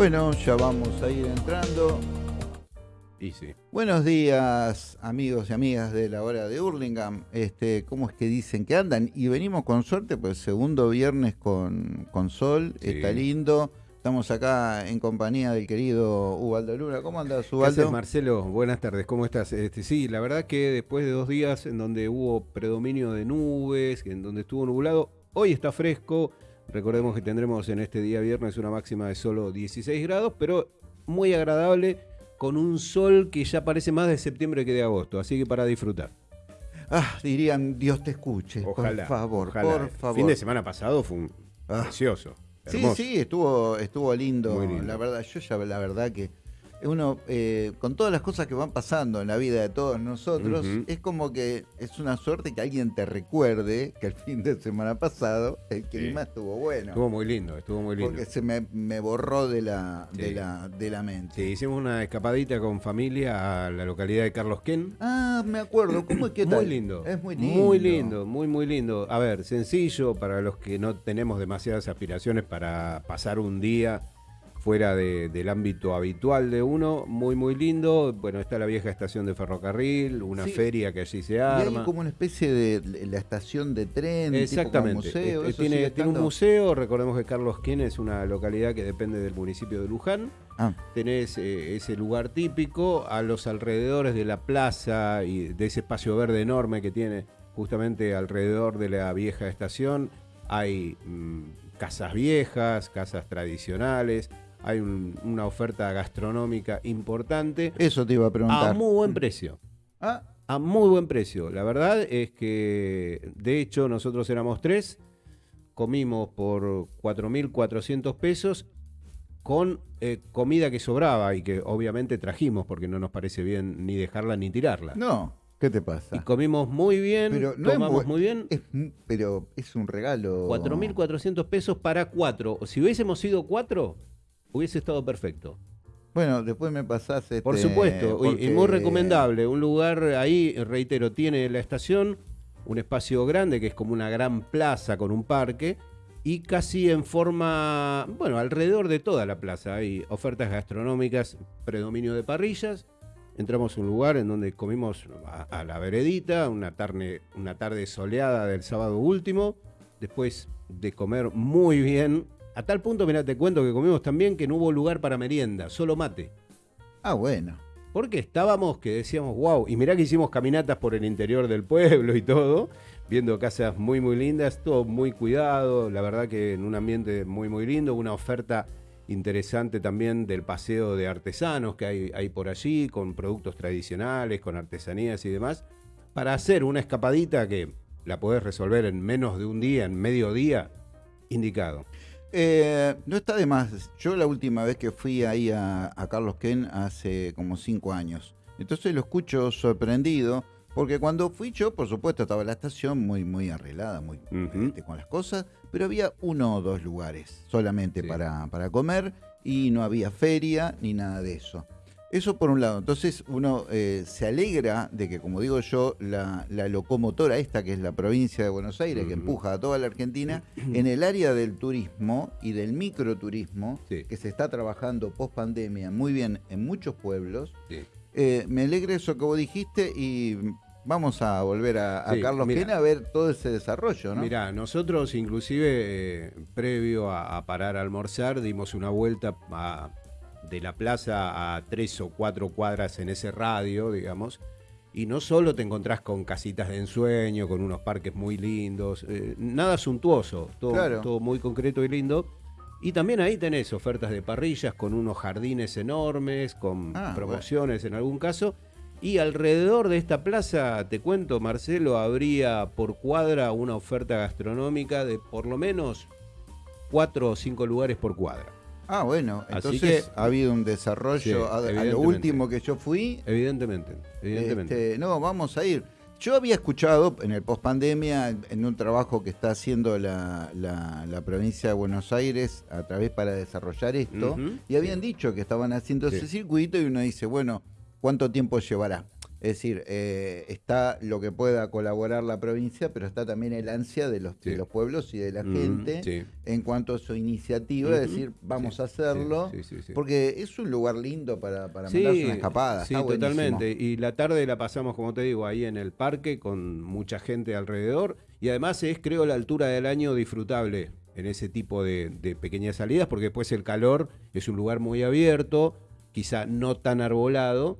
Bueno, ya vamos a ir entrando. Y sí. Buenos días, amigos y amigas de la hora de Hurlingham. Este, ¿Cómo es que dicen que andan? Y venimos con suerte, pues segundo viernes con, con sol, Sí. está lindo. Estamos acá en compañía del querido Ubaldo Luna. ¿Cómo andas, ¿Qué Ubaldo? haces, Marcelo? Buenas tardes, ¿cómo estás? Este, sí, la verdad que después de dos días en donde hubo predominio de nubes, en donde estuvo nublado, hoy está fresco. Recordemos que tendremos en este día viernes una máxima de solo 16 grados, pero muy agradable, con un sol que ya parece más de septiembre que de agosto, así que para disfrutar. Ah, dirían, Dios te escuche. Ojalá. por favor, ojalá. por favor. Fin de semana pasado fue un Ah. precioso. Sí, hermoso. sí, estuvo, estuvo lindo. La verdad, yo ya la verdad que uno, eh, con todas las cosas que van pasando en la vida de todos nosotros, es como que es una suerte que alguien te recuerde que el fin de semana pasado el clima estuvo bueno. Estuvo muy lindo, estuvo muy lindo. porque se me, me borró de la, de la, de la mente. Sí, hicimos una escapadita con familia a la localidad de Carlos Ken. Ah, me acuerdo. ¿Cómo es que Muy lindo. Es muy lindo. Muy lindo, muy, muy lindo. A ver, sencillo para los que no tenemos demasiadas aspiraciones para pasar un día fuera de- del ámbito habitual de uno. Muy, muy lindo. Bueno, está la vieja estación de ferrocarril, una Sí. feria que allí se Y hay arma. como una especie de la estación de tren, Exactamente. tipo museo. Eh, ¿eso tiene, tiene un museo. Recordemos que Carlos Ken es una localidad que depende del municipio de Luján. Ah, tenés eh, ese lugar típico a los alrededores de la plaza y de ese espacio verde enorme que tiene justamente alrededor de la vieja estación. Hay mm, casas viejas, casas tradicionales, hay un- una oferta gastronómica importante eso te iba a a preguntar. muy buen precio. Ah, A muy buen precio. La verdad es que, de hecho, nosotros éramos tres, comimos por 4.400 pesos con eh, comida que sobraba y que obviamente trajimos porque no nos parece bien ni dejarla ni tirarla. no, ¿qué te pasa? Y comimos muy bien, Pero no tomamos muy bien. Es pero es un regalo. 4.400 pesos para cuatro. Si hubiésemos sido cuatro, hubiese estado perfecto. Bueno, después me pasás. Este, Por supuesto, y- muy recomendable. Un lugar ahí, reitero, tiene la estación, un espacio grande que es como una gran plaza con un parque y casi en forma, bueno, alrededor de toda la plaza hay ofertas gastronómicas, predominio de parrillas. Entramos a un lugar en donde comimos a, a la veredita, una tarde, una tarde soleada del sábado último, después de comer muy bien. A tal punto, mira, te cuento que comimos también que no hubo lugar para merienda, solo mate. Ah, bueno. Porque estábamos que decíamos, wow, y mirá que hicimos caminatas por el interior del pueblo y todo, viendo casas muy, muy lindas, todo muy cuidado, la verdad que en un ambiente muy, muy lindo, una oferta interesante también del paseo de artesanos que hay, hay por allí, con productos tradicionales, con artesanías y demás, para hacer una escapadita que la podés resolver en menos de un día, en medio día, indicado. Eh, no está de más. Yo la última vez que fui ahí a, a Carlos Ken hace como cinco años. Entonces lo escucho sorprendido. Porque cuando fui yo, por supuesto, estaba la estación muy, muy arreglada, muy este, con las cosas, pero había uno o dos lugares solamente Sí. para, para comer y no había feria ni nada de eso. Eso por un lado. Entonces uno eh, se alegra de que, como digo yo, la, la locomotora esta, que es la provincia de Buenos Aires, que empuja a toda la Argentina, en el área del turismo y del microturismo, Sí. que se está trabajando post pandemia muy bien en muchos pueblos, Sí. eh, me alegra eso que vos dijiste y vamos a volver a, a Sí, Carlos mira. Quena a ver todo ese desarrollo, ¿no? Mirá, nosotros inclusive eh, previo a, a parar a almorzar dimos una vuelta a- de la plaza a tres o cuatro cuadras en ese radio, digamos, y no solo te encontrás con casitas de ensueño, con unos parques muy lindos, eh, nada suntuoso, todo, Claro. todo muy concreto y lindo. Y también ahí tenés ofertas de parrillas con unos jardines enormes, con Ah, promociones en algún caso. Y alrededor de esta plaza, te cuento, Marcelo, habría por cuadra una oferta gastronómica de por lo menos cuatro o cinco lugares por cuadra. Ah, bueno, entonces que- ha habido un desarrollo. Sí, a, a lo último que yo fui, Evidentemente, evidentemente. este, no, vamos a ir. Yo había escuchado en el post pandemia, en un trabajo que está haciendo la, la- la provincia de Buenos Aires a través para desarrollar esto, y habían dicho que estaban haciendo Sí. ese circuito y uno dice, bueno, ¿cuánto tiempo llevará? Es decir, eh, está lo que pueda colaborar la provincia, pero está también el ansia de los, de los pueblos y de la Mm, gente sí. en cuanto a su iniciativa, es decir, vamos Sí, a hacerlo, porque es un lugar lindo para, para Sí, mandarse una escapada. Sí, está totalmente. Y la tarde la pasamos, como te digo, ahí en el parque con mucha gente alrededor. Y además es, creo, la altura del año disfrutable en ese tipo de, de pequeñas salidas, porque después el calor es un lugar muy abierto, quizá no tan arbolado.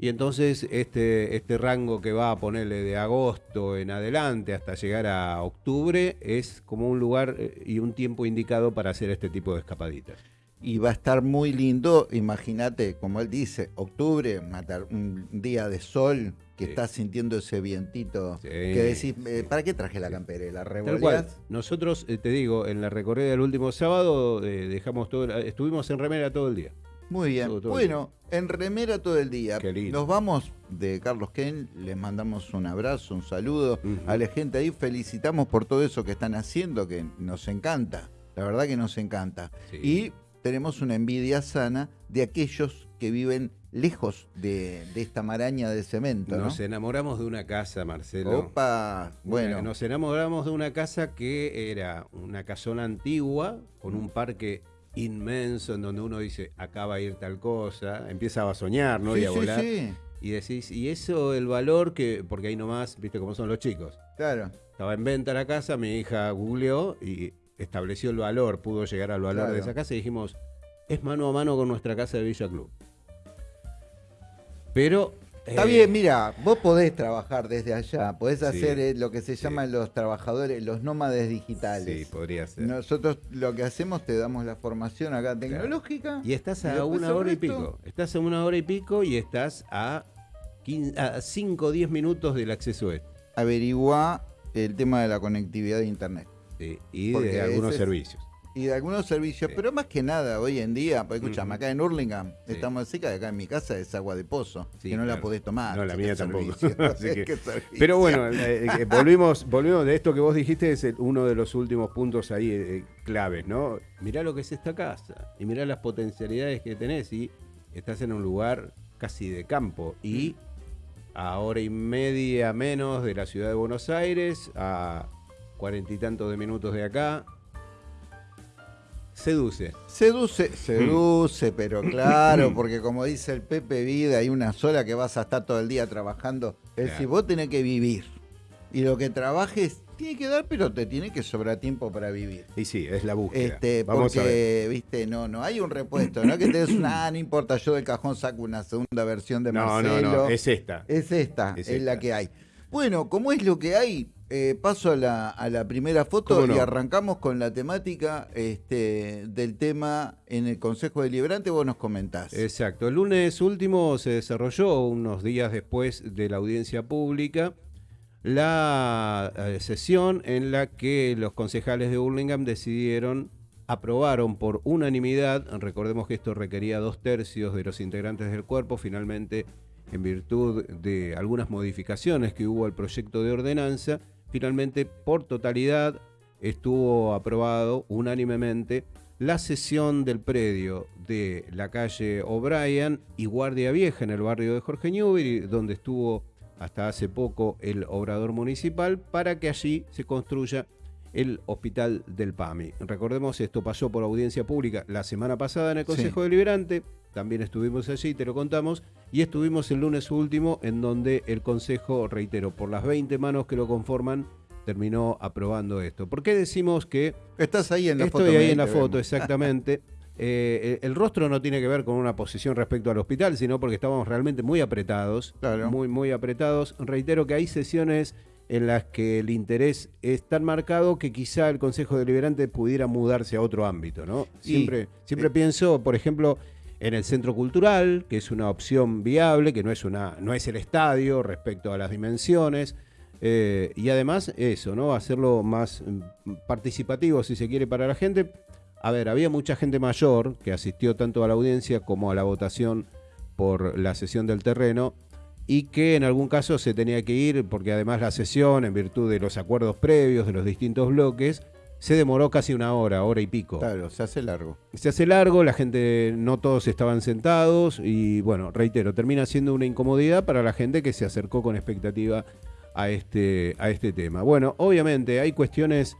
Y entonces este, este rango que va a ponerle de agosto en adelante hasta llegar a octubre es como un lugar eh, y un tiempo indicado para hacer este tipo de escapaditas. Y va a estar muy lindo, imagínate, como él dice, octubre, matar un día de sol, que Sí. estás sintiendo ese vientito, Sí, que decís, eh. ¿para qué traje la campera? ¿La Tal cual. Nosotros, eh, te digo, en la recorrida del último sábado eh, dejamos todo, estuvimos en remera todo el día. Muy bien. Todo, todo bueno, en remera todo el día. Qué lindo. Nos vamos de Carlos Ken, les mandamos un abrazo, un saludo a la gente ahí, felicitamos por todo eso que están haciendo, que nos encanta, la verdad que nos encanta. Sí. Y tenemos una envidia sana de aquellos que viven lejos de, de esta maraña de cemento, ¿no? Nos enamoramos de una casa, Marcelo. Opa, bueno, Nos enamoramos de una casa que era una casona antigua con un parque inmenso en donde uno dice, acá va a ir tal cosa, empieza a soñar, ¿no? sí, y a sí, volar. sí, Y decís, y eso, el valor que, porque ahí nomás, viste cómo son los chicos. claro. Estaba en venta la casa, mi hija googleó y estableció el valor, pudo llegar al valor Claro. de esa casa y dijimos, es mano a mano con nuestra casa de Villa Club. Pero... Está eh, bien, mira, vos podés trabajar desde allá, podés Sí, hacer eh, lo que se sí. llaman los trabajadores, los nómades digitales. Sí, podría ser. Nosotros lo que hacemos, te damos la formación acá tecnológica. Y estás a una hora y pico. Estás a una hora y pico y estás a 5 o 10 minutos del acceso este. Averigua el tema de la conectividad de Internet Sí, y de algunos servicios. Y de algunos servicios, Sí. pero más que nada hoy en día, pues escuchame, Ujú. acá en Hurlingham Sí. estamos cerca de acá en mi casa es agua de pozo, Sí, que no la podés tomar. No, la mía tampoco. Así que-. Pero bueno, eh, eh, volvimos, volvimos de esto que vos dijiste, es el- uno de los últimos puntos ahí eh, claves, ¿no? Mirá lo que es esta casa y mirá las potencialidades que tenés y estás en un lugar casi de campo y a hora y media menos de la ciudad de Buenos Aires, a cuarenta y tantos de minutos de acá. Seduce. Seduce, seduce, pero claro, porque como dice el Pepe Vida, hay una sola que vas a estar todo el día trabajando. Es decir, Claro. vos tenés que vivir. Y lo que trabajes tiene que dar, pero te tiene que sobrar tiempo para vivir. Y sí, es la búsqueda. Este, Vamos a ver. porque, viste, no, no, hay un repuesto, no es que te des una, ah, no importa, yo del cajón saco una segunda versión de No, Marcelo. no, no, es esta. Es esta, Es es, la que hay. Bueno, como es lo que hay, eh, paso a la, a la primera foto y arrancamos con la temática este, del tema en el Consejo Deliberante, vos nos comentás. Exacto. El lunes último se desarrolló, unos días después de la audiencia pública, la eh, sesión en la que los concejales de Burlingame decidieron, aprobaron por unanimidad, recordemos que esto requería dos tercios de los integrantes del cuerpo, finalmente en virtud de algunas modificaciones que hubo al proyecto de ordenanza, finalmente por totalidad estuvo aprobado unánimemente la cesión del predio de la calle O'Brien y Guardia Vieja en el barrio de Jorge Newbery, donde estuvo hasta hace poco el obrador municipal, para que allí se construya el hospital del PAMI. Recordemos, esto pasó por audiencia pública la semana pasada en el Consejo Sí. Deliberante, también estuvimos allí, te lo contamos, y estuvimos el lunes último en donde el Consejo, reitero, por las 20 manos que lo conforman, terminó aprobando esto. ¿Por qué decimos que Estás ahí en la Estoy foto. ahí Miguel, en la foto, vemos. exactamente. Eh, el rostro no tiene que ver con una posición respecto al hospital, sino porque estábamos realmente muy apretados. Claro. Muy, muy apretados. Reitero que hay sesiones en las que el interés es tan marcado que quizá el Consejo Deliberante pudiera mudarse a otro ámbito, ¿no? Sí. Siempre, siempre Eh. pienso, por ejemplo, en el centro cultural, que es una opción viable, que no es una, no es el estadio respecto a las dimensiones. eh, y además eso, ¿no? Hacerlo más mm, participativo, si se quiere, para la gente. A ver, había mucha gente mayor que asistió tanto a la audiencia como a la votación por la sesión del terreno y que en algún caso se tenía que ir porque además la sesión, en virtud de los acuerdos previos de los distintos bloques, se demoró casi una hora, hora y pico. Claro, se hace largo. Se hace largo, la gente, no todos estaban sentados y bueno, reitero, termina siendo una incomodidad para la gente que se acercó con expectativa a este, a este tema. Bueno, obviamente hay cuestiones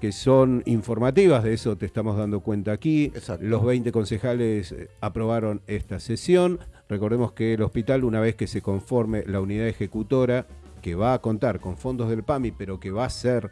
que son informativas, de eso te estamos dando cuenta aquí. Exacto. Los 20 concejales eh, aprobaron esta sesión. Recordemos que el hospital, una vez que se conforme la unidad ejecutora, que va a contar con fondos del PAMI, pero que va a ser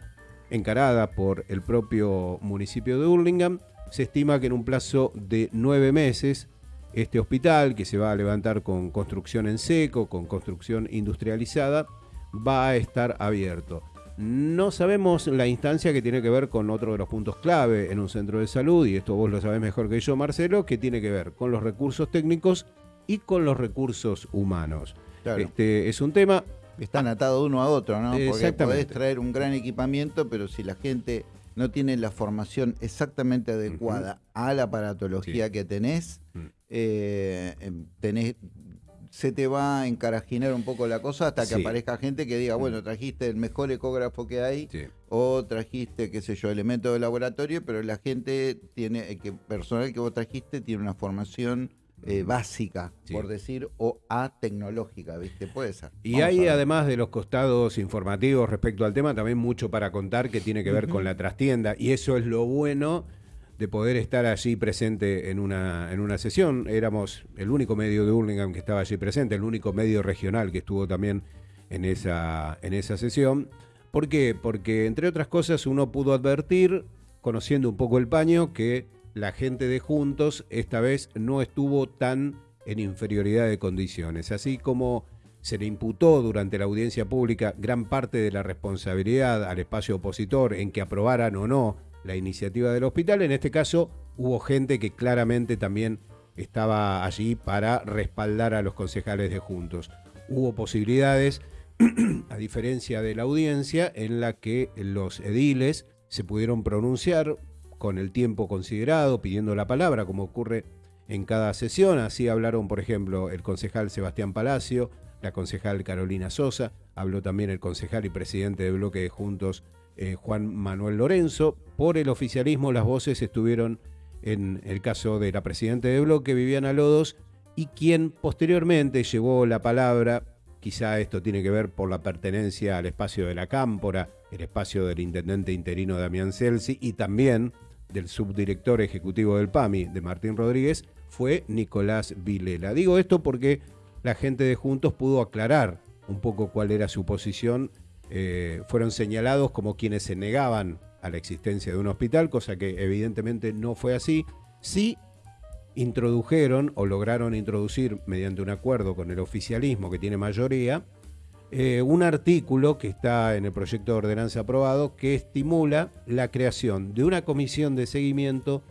encarada por el propio municipio de Hurlingham, se estima que en un plazo de nueve meses este hospital, que se va a levantar con construcción en seco, con construcción industrializada, va a estar abierto. No sabemos la instancia que tiene que ver con otro de los puntos clave en un centro de salud, y esto vos lo sabés mejor que yo, Marcelo, que tiene que ver con los recursos técnicos y con los recursos humanos. Claro. Este es un tema Están atados uno a otro, ¿no? Porque podés traer un gran equipamiento, pero si la gente no tiene la formación exactamente adecuada a la aparatología Sí. que tenés, Mm. eh, em, tenés, se te va a encarajinar un poco la cosa hasta que Sí. aparezca gente que diga, Mm. bueno, trajiste el mejor ecógrafo que hay, Sí. o trajiste, qué sé yo, elementos de laboratorio, pero la gente tiene, el que personal que vos trajiste tiene una formación eh, básica, Sí. por decir, o a-tecnológica, ¿viste? Puede ser. Y Vamos a hay además de los costados informativos respecto al tema, también mucho para contar que tiene que ver con la trastienda. Y eso es lo bueno de poder estar allí presente en una, en una sesión. Éramos el único medio de Hurlingham que estaba allí presente, el único medio regional que estuvo también en esa, en esa sesión. ¿Por qué? Porque entre otras cosas uno pudo advertir, conociendo un poco el paño, que la gente de Juntos esta vez no estuvo tan en inferioridad de condiciones. Así como se le imputó durante la audiencia pública gran parte de la responsabilidad al espacio opositor en que aprobaran o no la iniciativa del hospital, en este caso hubo gente que claramente también estaba allí para respaldar a los concejales de Juntos. Hubo posibilidades, a diferencia de la audiencia, en la que los ediles se pudieron pronunciar con el tiempo considerado, pidiendo la palabra, como ocurre en cada sesión. Así hablaron, por ejemplo, el concejal Sebastián Palacio, la concejal Carolina Sosa, habló también el concejal y presidente de bloque de Juntos, eh, Juan Manuel Lorenzo. Por el oficialismo, las voces estuvieron en el caso de la presidenta de bloque, Viviana Lodos, y quien posteriormente llevó la palabra, quizá esto tiene que ver por la pertenencia al espacio de la Cámpora, el espacio del intendente interino Damián Celsi y también del subdirector ejecutivo del PAMI, de Martín Rodríguez, fue Nicolás Vilela. Digo esto porque la gente de Juntos pudo aclarar un poco cuál era su posición. Eh, fueron señalados como quienes se negaban a la existencia de un hospital, cosa que evidentemente no fue así. Sí introdujeron o lograron introducir mediante un acuerdo con el oficialismo que tiene mayoría, eh, un artículo que está en el proyecto de ordenanza aprobado que estimula la creación de una comisión de seguimiento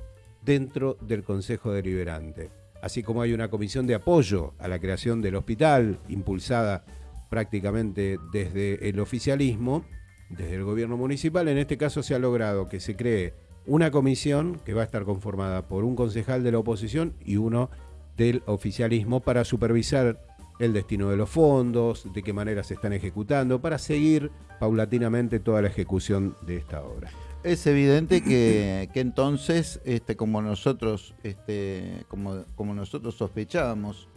dentro del Consejo Deliberante. Así como hay una comisión de apoyo a la creación del hospital, impulsada prácticamente desde el oficialismo, desde el gobierno municipal, en este caso se ha logrado que se cree una comisión que va a estar conformada por un concejal de la oposición y uno del oficialismo para supervisar el destino de los fondos, de qué manera se están ejecutando, para seguir paulatinamente toda la ejecución de esta obra. Es evidente que, que entonces, este, como nosotros, este, como, como nosotros sospechábamos,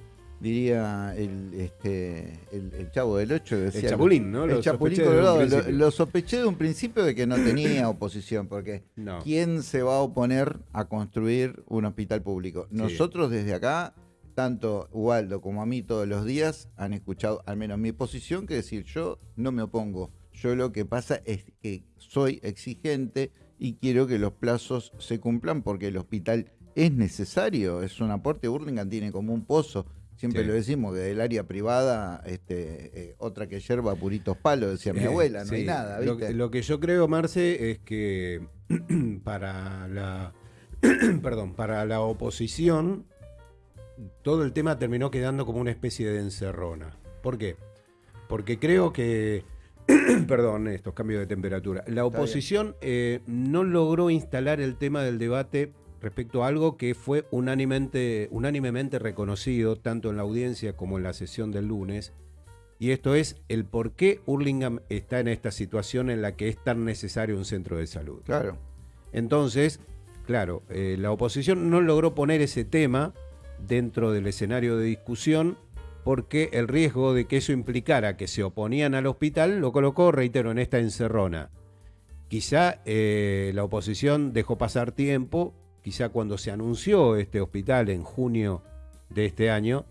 diría el, este, el, el chavo del 8 El Chapulín, ¿no? El Lo Chapulín sospeché de un Colorado. Lo, sospeché de un principio de que no tenía oposición, porque No. ¿quién se va a oponer a construir un hospital público? Nosotros desde acá, tanto Waldo como a mí todos los días, han escuchado al menos mi posición, que decir, yo no me opongo. Yo lo que pasa es que soy exigente y quiero que los plazos se cumplan porque el hospital es necesario, es un aporte. Burlingame tiene como un pozo. Siempre Sí. lo decimos, que del área privada, este, eh, otra que yerba puritos palos, decía mi Eh, abuela, no hay nada, Lo, lo que yo creo, Marce, es que para la perdón, para la oposición todo el tema terminó quedando como una especie de encerrona. ¿Por qué? Porque creo que perdón, estos cambios de temperatura. La oposición eh, no logró instalar el tema del debate respecto a algo que fue unánimemente, unánimemente reconocido tanto en la audiencia como en la sesión del lunes, y esto es el por qué Hurlingham está en esta situación en la que es tan necesario un centro de salud. Claro. Entonces, claro, eh, la oposición no logró poner ese tema dentro del escenario de discusión porque el riesgo de que eso implicara que se oponían al hospital lo colocó, reitero, en esta encerrona. Quizá eh, la oposición dejó pasar tiempo, quizá cuando se anunció este hospital en junio de este año,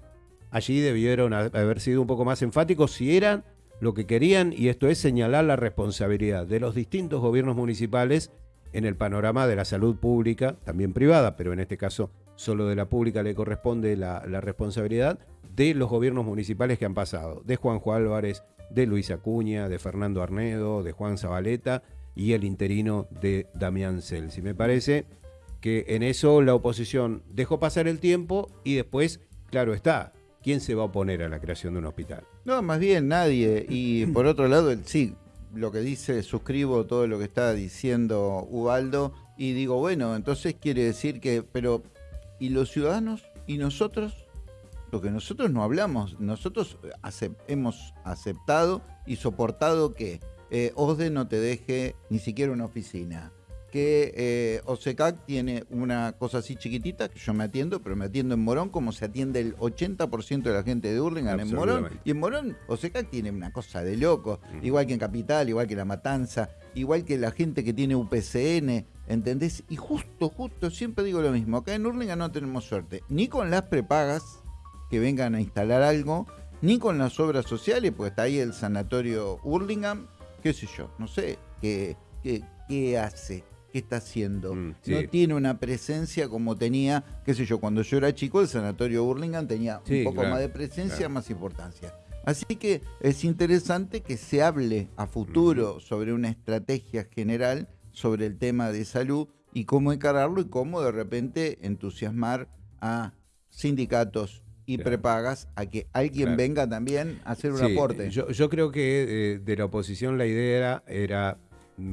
allí debieron haber sido un poco más enfáticos si eran lo que querían, y esto es señalar la responsabilidad de los distintos gobiernos municipales en el panorama de la salud pública, también privada, pero en este caso solo de la pública le corresponde la, responsabilidad de los gobiernos municipales que han pasado, de Juanjo Álvarez, de Luis Acuña, de Fernando Arnedo, de Juan Zabaleta y el interino de Damián Celsi. Me parece que en eso la oposición dejó pasar el tiempo y después, claro está, ¿quién se va a oponer a la creación de un hospital? No, más bien nadie. Y por otro lado, sí, lo que dice, suscribo todo lo que está diciendo Ubaldo y digo, bueno, entonces quiere decir que, pero, ¿y los ciudadanos? ¿Y nosotros? Lo que nosotros no hablamos, nosotros hemos aceptado y soportado que eh, OSDE no te deje ni siquiera una oficina, que eh, OSECAC tiene una cosa así chiquitita, que yo me atiendo, pero me atiendo en Morón como se atiende el 80% de la gente de Hurlingham en Morón. Y en Morón, OSECAC tiene una cosa de loco, igual que en Capital, igual que La Matanza, igual que la gente que tiene UPCN, ¿entendés? Y justo, justo, siempre digo lo mismo, acá en Hurlingham no tenemos suerte, ni con las prepagas que vengan a instalar algo, ni con las obras sociales, pues está ahí el sanatorio Hurlingham, qué sé yo, no sé, qué, qué, qué hace qué está haciendo. Mm, no tiene una presencia como tenía, qué sé yo, cuando yo era chico, el sanatorio Burlingame tenía un poco más de presencia, más importancia. Así que es interesante que se hable a futuro sobre una estrategia general sobre el tema de salud y cómo encararlo y cómo de repente entusiasmar a sindicatos y prepagas a que alguien venga también a hacer un aporte. Yo, creo que eh, de la oposición la idea era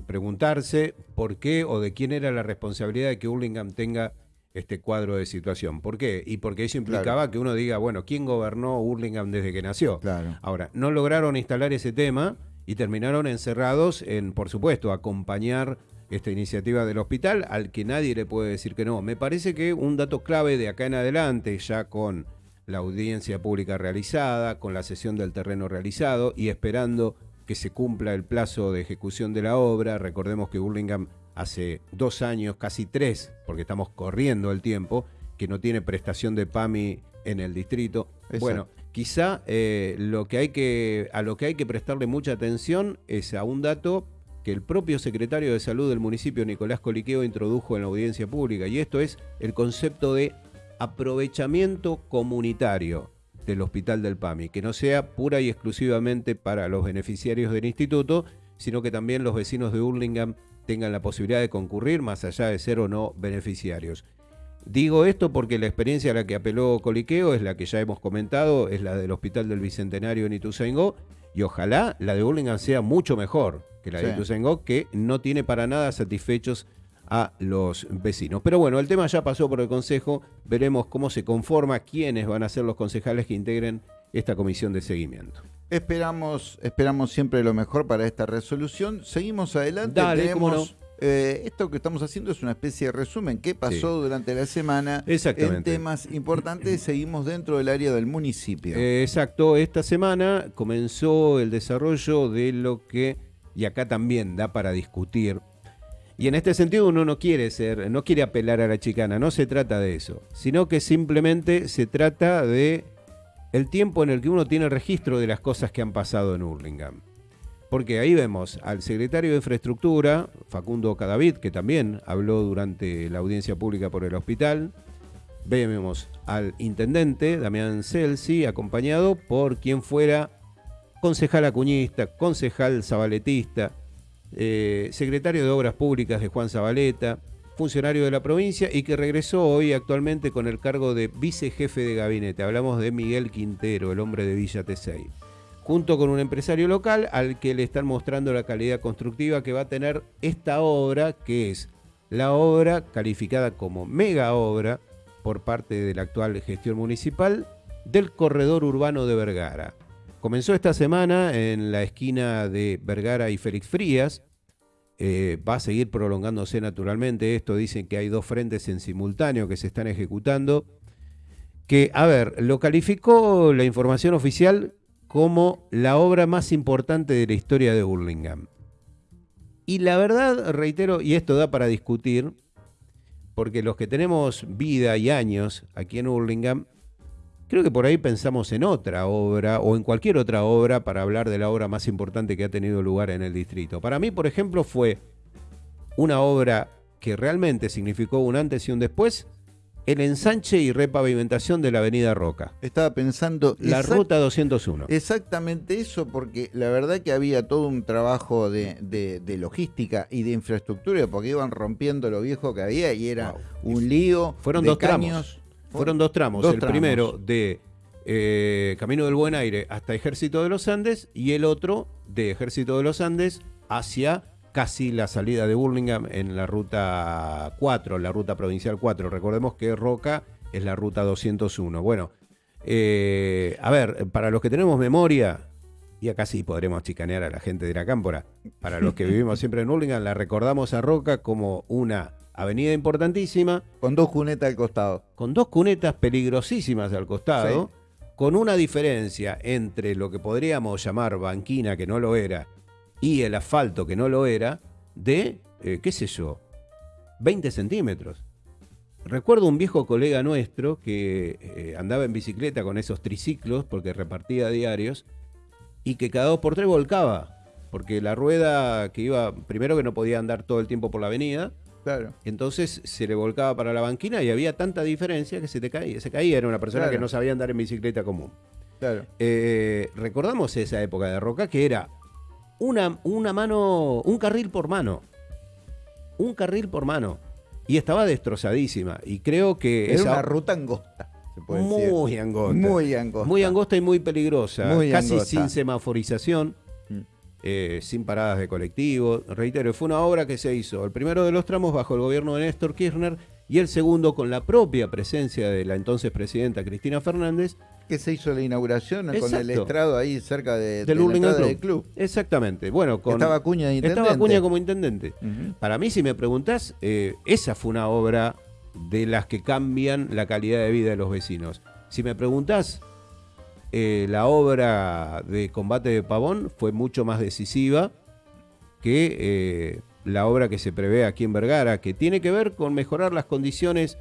preguntarse por qué o de quién era la responsabilidad de que Hurlingham tenga este cuadro de situación. ¿Por qué? Y porque eso implicaba que uno diga, bueno, ¿quién gobernó Hurlingham desde que nació? Ahora, no lograron instalar ese tema y terminaron encerrados en, por supuesto, acompañar esta iniciativa del hospital, al que nadie le puede decir que no. Me parece que un dato clave de acá en adelante, ya con la audiencia pública realizada, con la sesión del terreno realizado y esperando que se cumpla el plazo de ejecución de la obra. Recordemos que Burlingame hace dos años, casi tres, porque estamos corriendo el tiempo, que no tiene prestación de PAMI en el distrito. Bueno, quizá eh, lo que hay que, a lo que hay que prestarle mucha atención es a un dato que el propio secretario de Salud del municipio, Nicolás Coliqueo, introdujo en la audiencia pública, y esto es el concepto de aprovechamiento comunitario del Hospital del PAMI, que no sea pura y exclusivamente para los beneficiarios del instituto, sino que también los vecinos de Hurlingham tengan la posibilidad de concurrir, más allá de ser o no beneficiarios. Digo esto porque la experiencia a la que apeló Coliqueo es la que ya hemos comentado, es la del Hospital del Bicentenario en Ituzaingó, y ojalá la de Hurlingham sea mucho mejor que la de Ituzaingó, que no tiene para nada satisfechos a los vecinos. Pero bueno, el tema ya pasó por el Consejo, veremos cómo se conforma, quiénes van a ser los concejales que integren esta comisión de seguimiento. Esperamos, esperamos siempre lo mejor para esta resolución. Seguimos adelante. Tenemos, eh, esto que estamos haciendo es una especie de resumen. ¿Qué pasó durante la semana en temas importantes? Seguimos dentro del área del municipio. Eh, exacto. Esta semana comenzó el desarrollo de lo que, y acá también da para discutir, y en este sentido uno no quiere ser, no quiere apelar a la chicana, no se trata de eso, sino que simplemente se trata de el tiempo en el que uno tiene registro de las cosas que han pasado en Hurlingham. Porque ahí vemos al secretario de Infraestructura, Facundo Cadavid, que también habló durante la audiencia pública por el hospital. Vemos al intendente, Damián Celsi, acompañado por quien fuera concejal acuñista, concejal zabaletista, eh, secretario de Obras Públicas de Juan Zabaleta, funcionario de la provincia y que regresó hoy actualmente con el cargo de vicejefe de gabinete. Hablamos de Miguel Quintero, el hombre de Villa T6. Junto con un empresario local al que le están mostrando la calidad constructiva que va a tener esta obra, que es la obra calificada como mega obra por parte de la actual gestión municipal del corredor urbano de Vergara. Comenzó esta semana en la esquina de Vergara y Félix Frías eh, va a seguir prolongándose naturalmente esto. Dicen que hay dos frentes en simultáneo que se están ejecutando. Que, a ver, lo calificó la información oficial como la obra más importante de la historia de Burlingame. Y la verdad, reitero, y esto da para discutir, porque los que tenemos vida y años aquí en Burlingame, creo que por ahí pensamos en otra obra o en cualquier otra obra para hablar de la obra más importante que ha tenido lugar en el distrito. Para mí, por ejemplo, fue una obra que realmente significó un antes y un después, el ensanche y repavimentación de la avenida Roca. Estaba pensando... La ruta 201. Exactamente eso, porque la verdad que había todo un trabajo de, logística y de infraestructura, porque iban rompiendo lo viejo que había y era un lío. Fueron dos tramos. Fueron dos tramos. el primero de eh, Camino del Buen Aire hasta Ejército de los Andes y el otro de Ejército de los Andes hacia casi la salida de Burlingame en la ruta 4, la ruta provincial 4. Recordemos que Roca es la ruta 201. Bueno, eh, a ver, para los que tenemos memoria, y acá sí podremos chicanear a la gente de la cámpora, para los que vivimos siempre en Burlingame, la recordamos a Roca como una avenida importantísima. Con dos cunetas al costado. Con dos cunetas peligrosísimas al costado, con una diferencia entre lo que podríamos llamar banquina, que no lo era, y el asfalto, que no lo era, de, eh, qué sé yo, 20 centímetros. Recuerdo un viejo colega nuestro que eh, andaba en bicicleta con esos triciclos porque repartía diarios y que cada dos por tres volcaba, porque la rueda que iba, primero que no podía andar todo el tiempo por la avenida, Claro. Entonces se le volcaba para la banquina y había tanta diferencia que se te caía. Se caía, era una persona que no sabía andar en bicicleta común. Claro. Eh, recordamos esa época de Roca que era una, una mano, un carril por mano. Un carril por mano. Y estaba destrozadísima. Y creo que. Era una ruta angosta. Se puede muy angosta. Muy angosta. Muy angosta y muy peligrosa. casi sin semaforización. Mm. Eh, sin paradas de colectivo. Reitero, fue una obra que se hizo el primero de los tramos bajo el gobierno de Néstor Kirchner y el segundo con la propia presencia de la entonces presidenta Cristina Fernández que se hizo la inauguración con el estrado ahí cerca de, del de club. Exactamente. Bueno, con, estaba Cuña de intendente. Estaba Cuña como intendente. Para mí, si me preguntás, eh, esa fue una obra de las que cambian la calidad de vida de los vecinos. Si me preguntás, eh, la obra de combate de Pavón fue mucho más decisiva que eh, la obra que se prevé aquí en Vergara, que tiene que ver con mejorar las condiciones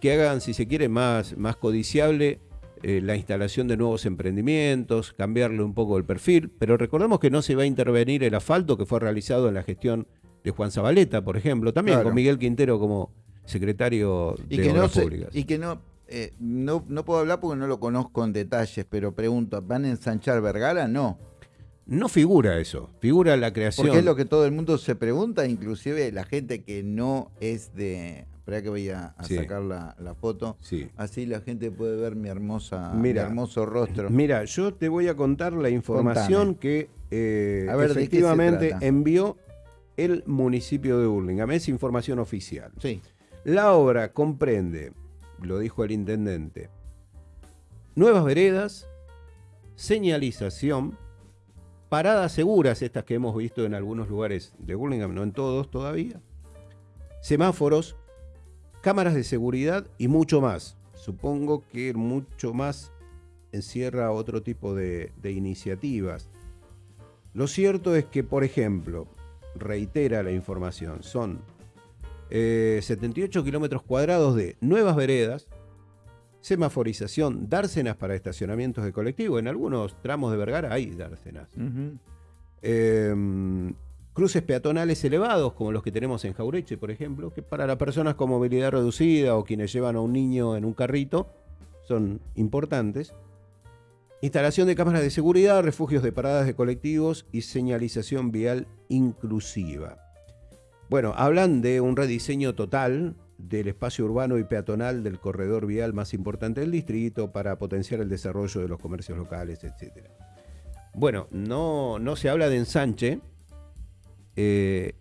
que hagan, si se quiere, más, más codiciable eh, la instalación de nuevos emprendimientos, cambiarle un poco el perfil, pero recordemos que no se va a intervenir el asfalto que fue realizado en la gestión de Juan Zabaleta, por ejemplo, también con Miguel Quintero como secretario de que Obras Públicas. y que no, eh, no, no puedo hablar porque no lo conozco en detalles, pero pregunto, ¿van a ensanchar Vergara? No. No figura eso, figura la creación. Porque es lo que todo el mundo se pregunta, inclusive la gente que no es de Espera que voy a, sacar la, foto. Así la gente puede ver mi hermosa, hermoso rostro. Mira, yo te voy a contar la información que eh, efectivamente envió el municipio de Burlingame. Es información oficial. Sí. La obra comprende, lo dijo el intendente, nuevas veredas, señalización, paradas seguras, estas que hemos visto en algunos lugares de Burlingame, no en todos todavía, semáforos, cámaras de seguridad y mucho más. Supongo que mucho más encierra otro tipo de, iniciativas. Lo cierto es que, por ejemplo, reitera la información, son 78 eh, kilómetros cuadrados de nuevas veredas, semaforización, dársenas para estacionamientos de colectivo. En algunos tramos de Vergara hay dársenas cruces peatonales elevados, como los que tenemos en Jaureche, por ejemplo, que para las personas con movilidad reducida o quienes llevan a un niño en un carrito son importantes. Instalación de cámaras de seguridad, refugios de paradas de colectivos y señalización vial inclusiva. Bueno, hablan de un rediseño total del espacio urbano y peatonal del corredor vial más importante del distrito para potenciar el desarrollo de los comercios locales, etc. Bueno, no, no se habla de ensanche, eh,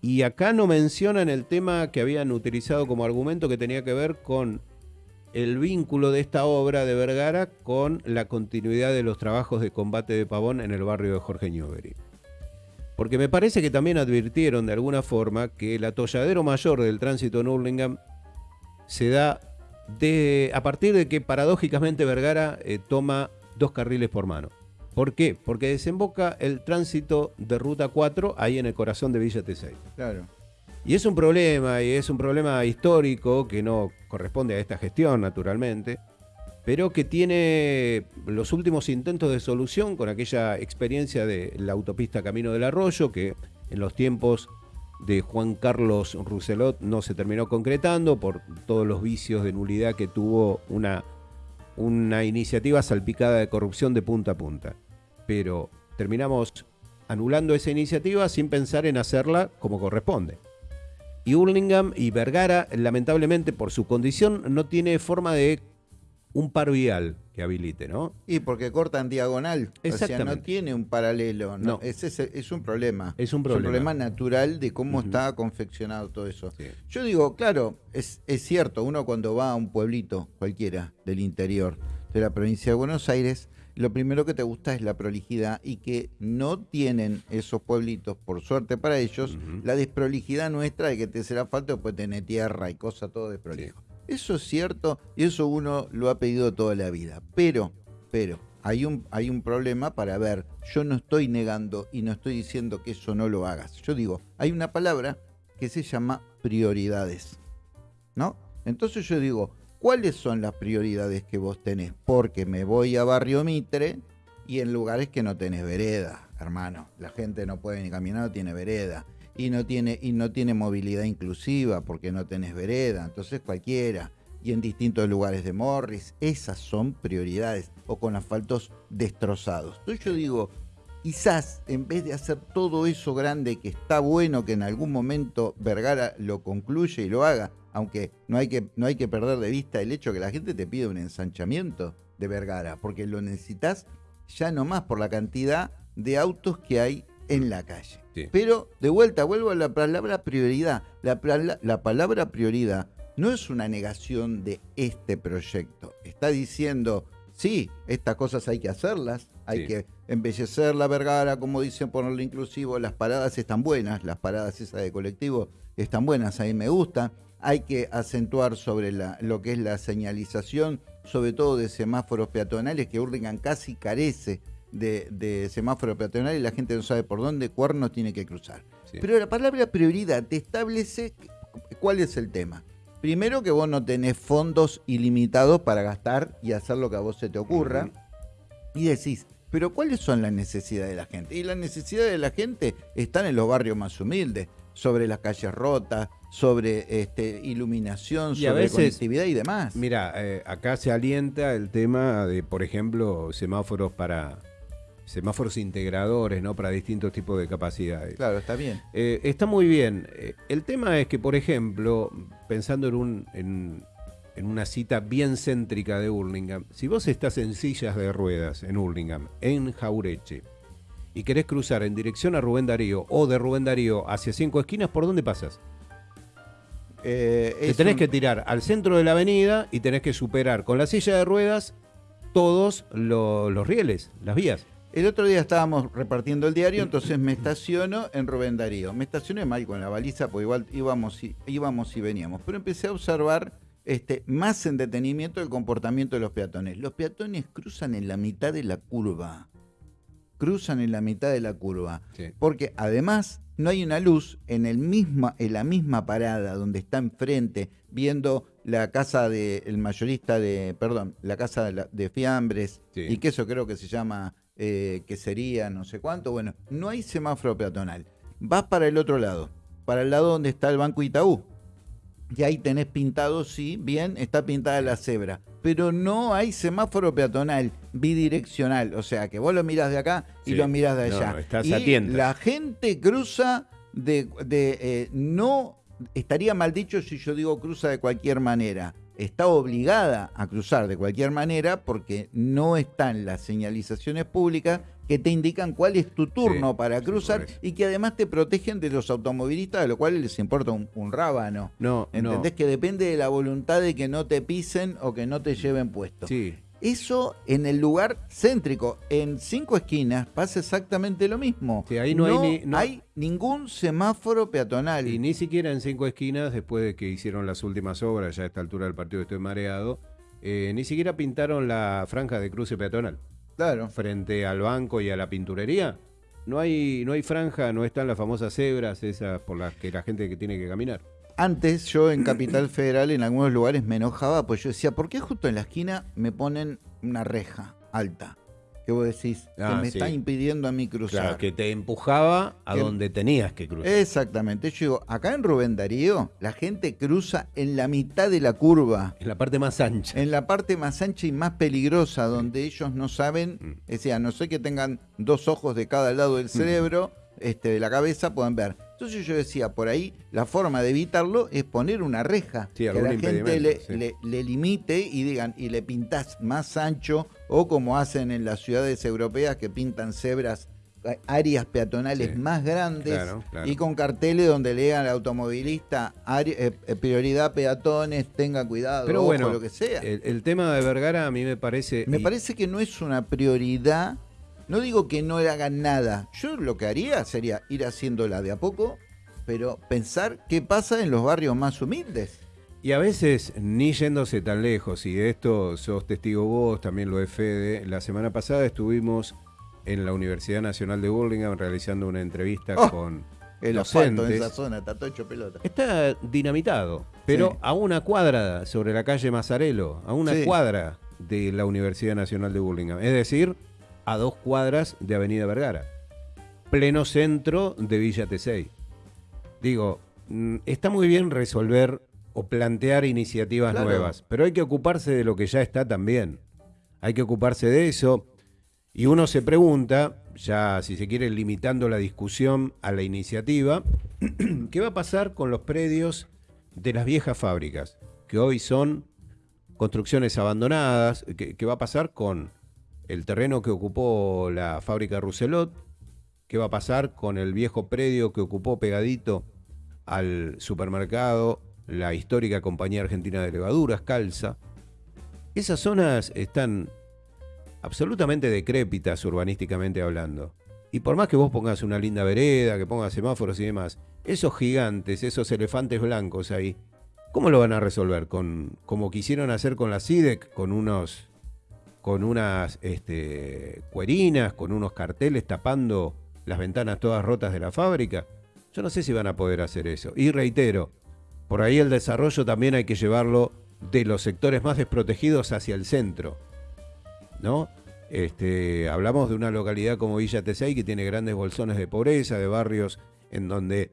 y acá no mencionan el tema que habían utilizado como argumento que tenía que ver con el vínculo de esta obra de Vergara con la continuidad de los trabajos de combate de Pavón en el barrio de Jorge Newbery. Porque me parece que también advirtieron de alguna forma que el atolladero mayor del tránsito en Hurlingham se da de, a partir de que paradójicamente Vergara eh, toma dos carriles por mano. ¿Por qué? Porque desemboca el tránsito de Ruta 4 ahí en el corazón de Villa T6. Claro. Y es un problema, y es un problema histórico que no corresponde a esta gestión, naturalmente, pero que tiene los últimos intentos de solución con aquella experiencia de la autopista Camino del Arroyo, que en los tiempos de Juan Carlos Rousselot no se terminó concretando por todos los vicios de nulidad que tuvo una, una iniciativa salpicada de corrupción de punta a punta. Pero terminamos anulando esa iniciativa sin pensar en hacerla como corresponde. Y Hurlingham y Vergara, lamentablemente por su condición, no tiene forma de un par vial que habilite, ¿no? Y porque cortan diagonal. O sea, no tiene un paralelo. No, No. Ese es, es un problema. Es un problema. natural de cómo Ujú. está confeccionado todo eso. Sí. Yo digo, claro, es, es cierto, uno cuando va a un pueblito cualquiera del interior de la provincia de Buenos Aires, lo primero que te gusta es la prolijidad y que no tienen esos pueblitos, por suerte para ellos, la desprolijidad nuestra de que te será falta después tener tierra y cosas todo desprolijo. Eso es cierto y eso uno lo ha pedido toda la vida. Pero, pero, hay un, hay un problema para ver. Yo no estoy negando y no estoy diciendo que eso no lo hagas. Yo digo, hay una palabra que se llama prioridades. ¿No? Entonces yo digo, ¿cuáles son las prioridades que vos tenés? Porque me voy a Barrio Mitre y en lugares que no tenés vereda, hermano. La gente no puede ni caminar, no tiene vereda. Y no tiene, y no tiene movilidad inclusiva porque no tenés vereda. Entonces cualquiera. Y en distintos lugares de Morris. Esas son prioridades. O con asfaltos destrozados. Entonces yo digo, quizás en vez de hacer todo eso grande que está bueno que en algún momento Vergara lo concluye y lo haga, aunque no hay que, no hay que perder de vista el hecho que la gente te pide un ensanchamiento de Vergara, porque lo necesitas ya no más por la cantidad de autos que hay en la calle. Sí. Pero de vuelta, vuelvo a la palabra prioridad. La, pala- la palabra prioridad no es una negación de este proyecto. Está diciendo, sí, estas cosas hay que hacerlas, hay Sí. que embellecer la vergara, como dicen, ponerlo inclusivo, las paradas están buenas, las paradas esas de colectivo están buenas, a mí me gusta. Hay que acentuar sobre la- lo que es la señalización, sobre todo de semáforos peatonales, que Hurlingham casi carece de, de semáforos peatonales y la gente no sabe por dónde cuerno tiene que cruzar. Sí. Pero la palabra prioridad te establece cuál es el tema. Primero que vos no tenés fondos ilimitados para gastar y hacer lo que a vos se te ocurra. Y decís, pero ¿cuáles son las necesidades de la gente? Y las necesidades de la gente están en los barrios más humildes, sobre las calles rotas, sobre este, iluminación, Y a sobre veces- conectividad y demás. Mira, eh, acá se alienta el tema de, por ejemplo, semáforos para semáforos integradores, ¿no? Para distintos tipos de capacidades. Claro, está bien. Eh, está muy bien. Eh, el tema es que, por ejemplo, pensando en, un, en, en una cita bien céntrica de Hurlingham, si vos estás en sillas de ruedas en Hurlingham, en Jaureche, y querés cruzar en dirección a Rubén Darío o de Rubén Darío hacia cinco esquinas, ¿por dónde pasas? Eh, Te tenés un- que tirar al centro de la avenida y tenés que superar con la silla de ruedas todos lo- los rieles, las vías. El otro día estábamos repartiendo el diario, entonces me estaciono en Rubén Darío. Me estacioné mal con la baliza, porque igual íbamos y, íbamos y veníamos. Pero empecé a observar este, más en detenimiento el comportamiento de los peatones. Los peatones cruzan en la mitad de la curva. Cruzan en la mitad de la curva. Sí. Porque además no hay una luz en, el misma, en la misma parada donde está enfrente, viendo la casa del mayorista de, perdón, la casa de, la- de fiambres, Sí. y que eso creo que se llama eh, quesería, no sé cuánto. Bueno, no hay semáforo peatonal. Vas para el otro lado, para el lado donde está el Banco Itaú. Y ahí tenés pintado, sí, bien, está pintada la cebra. Pero no hay semáforo peatonal bidireccional. O sea, que vos lo mirás de acá y Sí. lo mirás de allá. no, estás y la gente cruza de, de, eh, no estaría mal dicho si yo digo cruza de cualquier manera. Está obligada a cruzar de cualquier manera porque no están las señalizaciones públicas que te indican cuál es tu turno Sí, para cruzar y que además te protegen de los automovilistas, a lo cual les importa un, un rábano. No, ¿Entendés? no. Que depende de la voluntad de que no te pisen o que no te lleven puesto. Sí. Eso en el lugar céntrico. En cinco esquinas pasa exactamente lo mismo. Sí, ahí no hay ni- no- hay ningún semáforo peatonal. Y ni siquiera en cinco esquinas, después de que hicieron las últimas obras, ya a esta altura del partido estoy mareado, eh, ni siquiera pintaron la franja de cruce peatonal. Claro. Frente al banco y a la pinturería, no hay, no hay franja, no están las famosas cebras esas por las que la gente que tiene que caminar. Antes yo en Capital Federal en algunos lugares me enojaba, pues yo decía, ¿por qué justo en la esquina me ponen una reja alta? Que vos decís, Ah, que me sí. está impidiendo a mí cruzar. Claro, que te empujaba a Que- donde tenías que cruzar. Exactamente. Yo digo, acá en Rubén Darío, la gente cruza en la mitad de la curva, En la parte más ancha. en la parte más ancha y más peligrosa, donde ellos no saben, Mm. o sea, no sé que tengan dos ojos de cada lado del cerebro, este, de la cabeza, puedan ver. Entonces yo decía, por ahí la forma de evitarlo es poner una reja, Sí, que la gente le, sí. le- le limite y digan, y le pintás más ancho, o como hacen en las ciudades europeas que pintan cebras, áreas peatonales Sí. más grandes Claro, claro. y con carteles donde lean al automovilista área- eh, eh, prioridad peatones, tenga cuidado, Pero ojo, bueno, lo que sea. El, el tema de Vergara a mí me parece... Me y- parece que no es una prioridad. No digo que no hagan nada. Yo lo que haría sería ir haciéndola de a poco, pero pensar qué pasa en los barrios más humildes. Y a veces, ni yéndose tan lejos, y de esto sos testigo vos, también lo es Fede, la semana pasada estuvimos en la Universidad Nacional de Burlingame realizando una entrevista Oh, con El asfalto en docentes. esa zona está todo hecho pelota. Está dinamitado, pero Sí. a una cuadra sobre la calle Mazarelo, a una Sí. cuadra de la Universidad Nacional de Burlingame, es decir, a dos cuadras de Avenida Vergara, pleno centro de Villa Tesey. Digo, mm, está muy bien resolver o plantear iniciativas Claro. nuevas, pero hay que ocuparse de lo que ya está también. Hay que ocuparse de eso. Y uno se pregunta, ya si se quiere limitando la discusión a la iniciativa, ¿qué va a pasar con los predios de las viejas fábricas? Que hoy son construcciones abandonadas. ¿Qué, qué va a pasar con el terreno que ocupó la fábrica Rousselot? ¿Qué va a pasar con el viejo predio que ocupó pegadito al supermercado la histórica Compañía Argentina de Levaduras, Calza? Esas zonas están absolutamente decrépitas urbanísticamente hablando. Y por más que vos pongas una linda vereda, que pongas semáforos y demás, esos gigantes, esos elefantes blancos ahí, ¿cómo lo van a resolver? Con, como quisieron hacer con la CIDEC, con unos con unas este, cuerinas, con unos carteles tapando las ventanas todas rotas de la fábrica. Yo no sé si van a poder hacer eso. Y reitero, por ahí el desarrollo también hay que llevarlo de los sectores más desprotegidos hacia el centro. ¿No? Este, hablamos de una localidad como Villa Tesey que tiene grandes bolsones de pobreza, de barrios en donde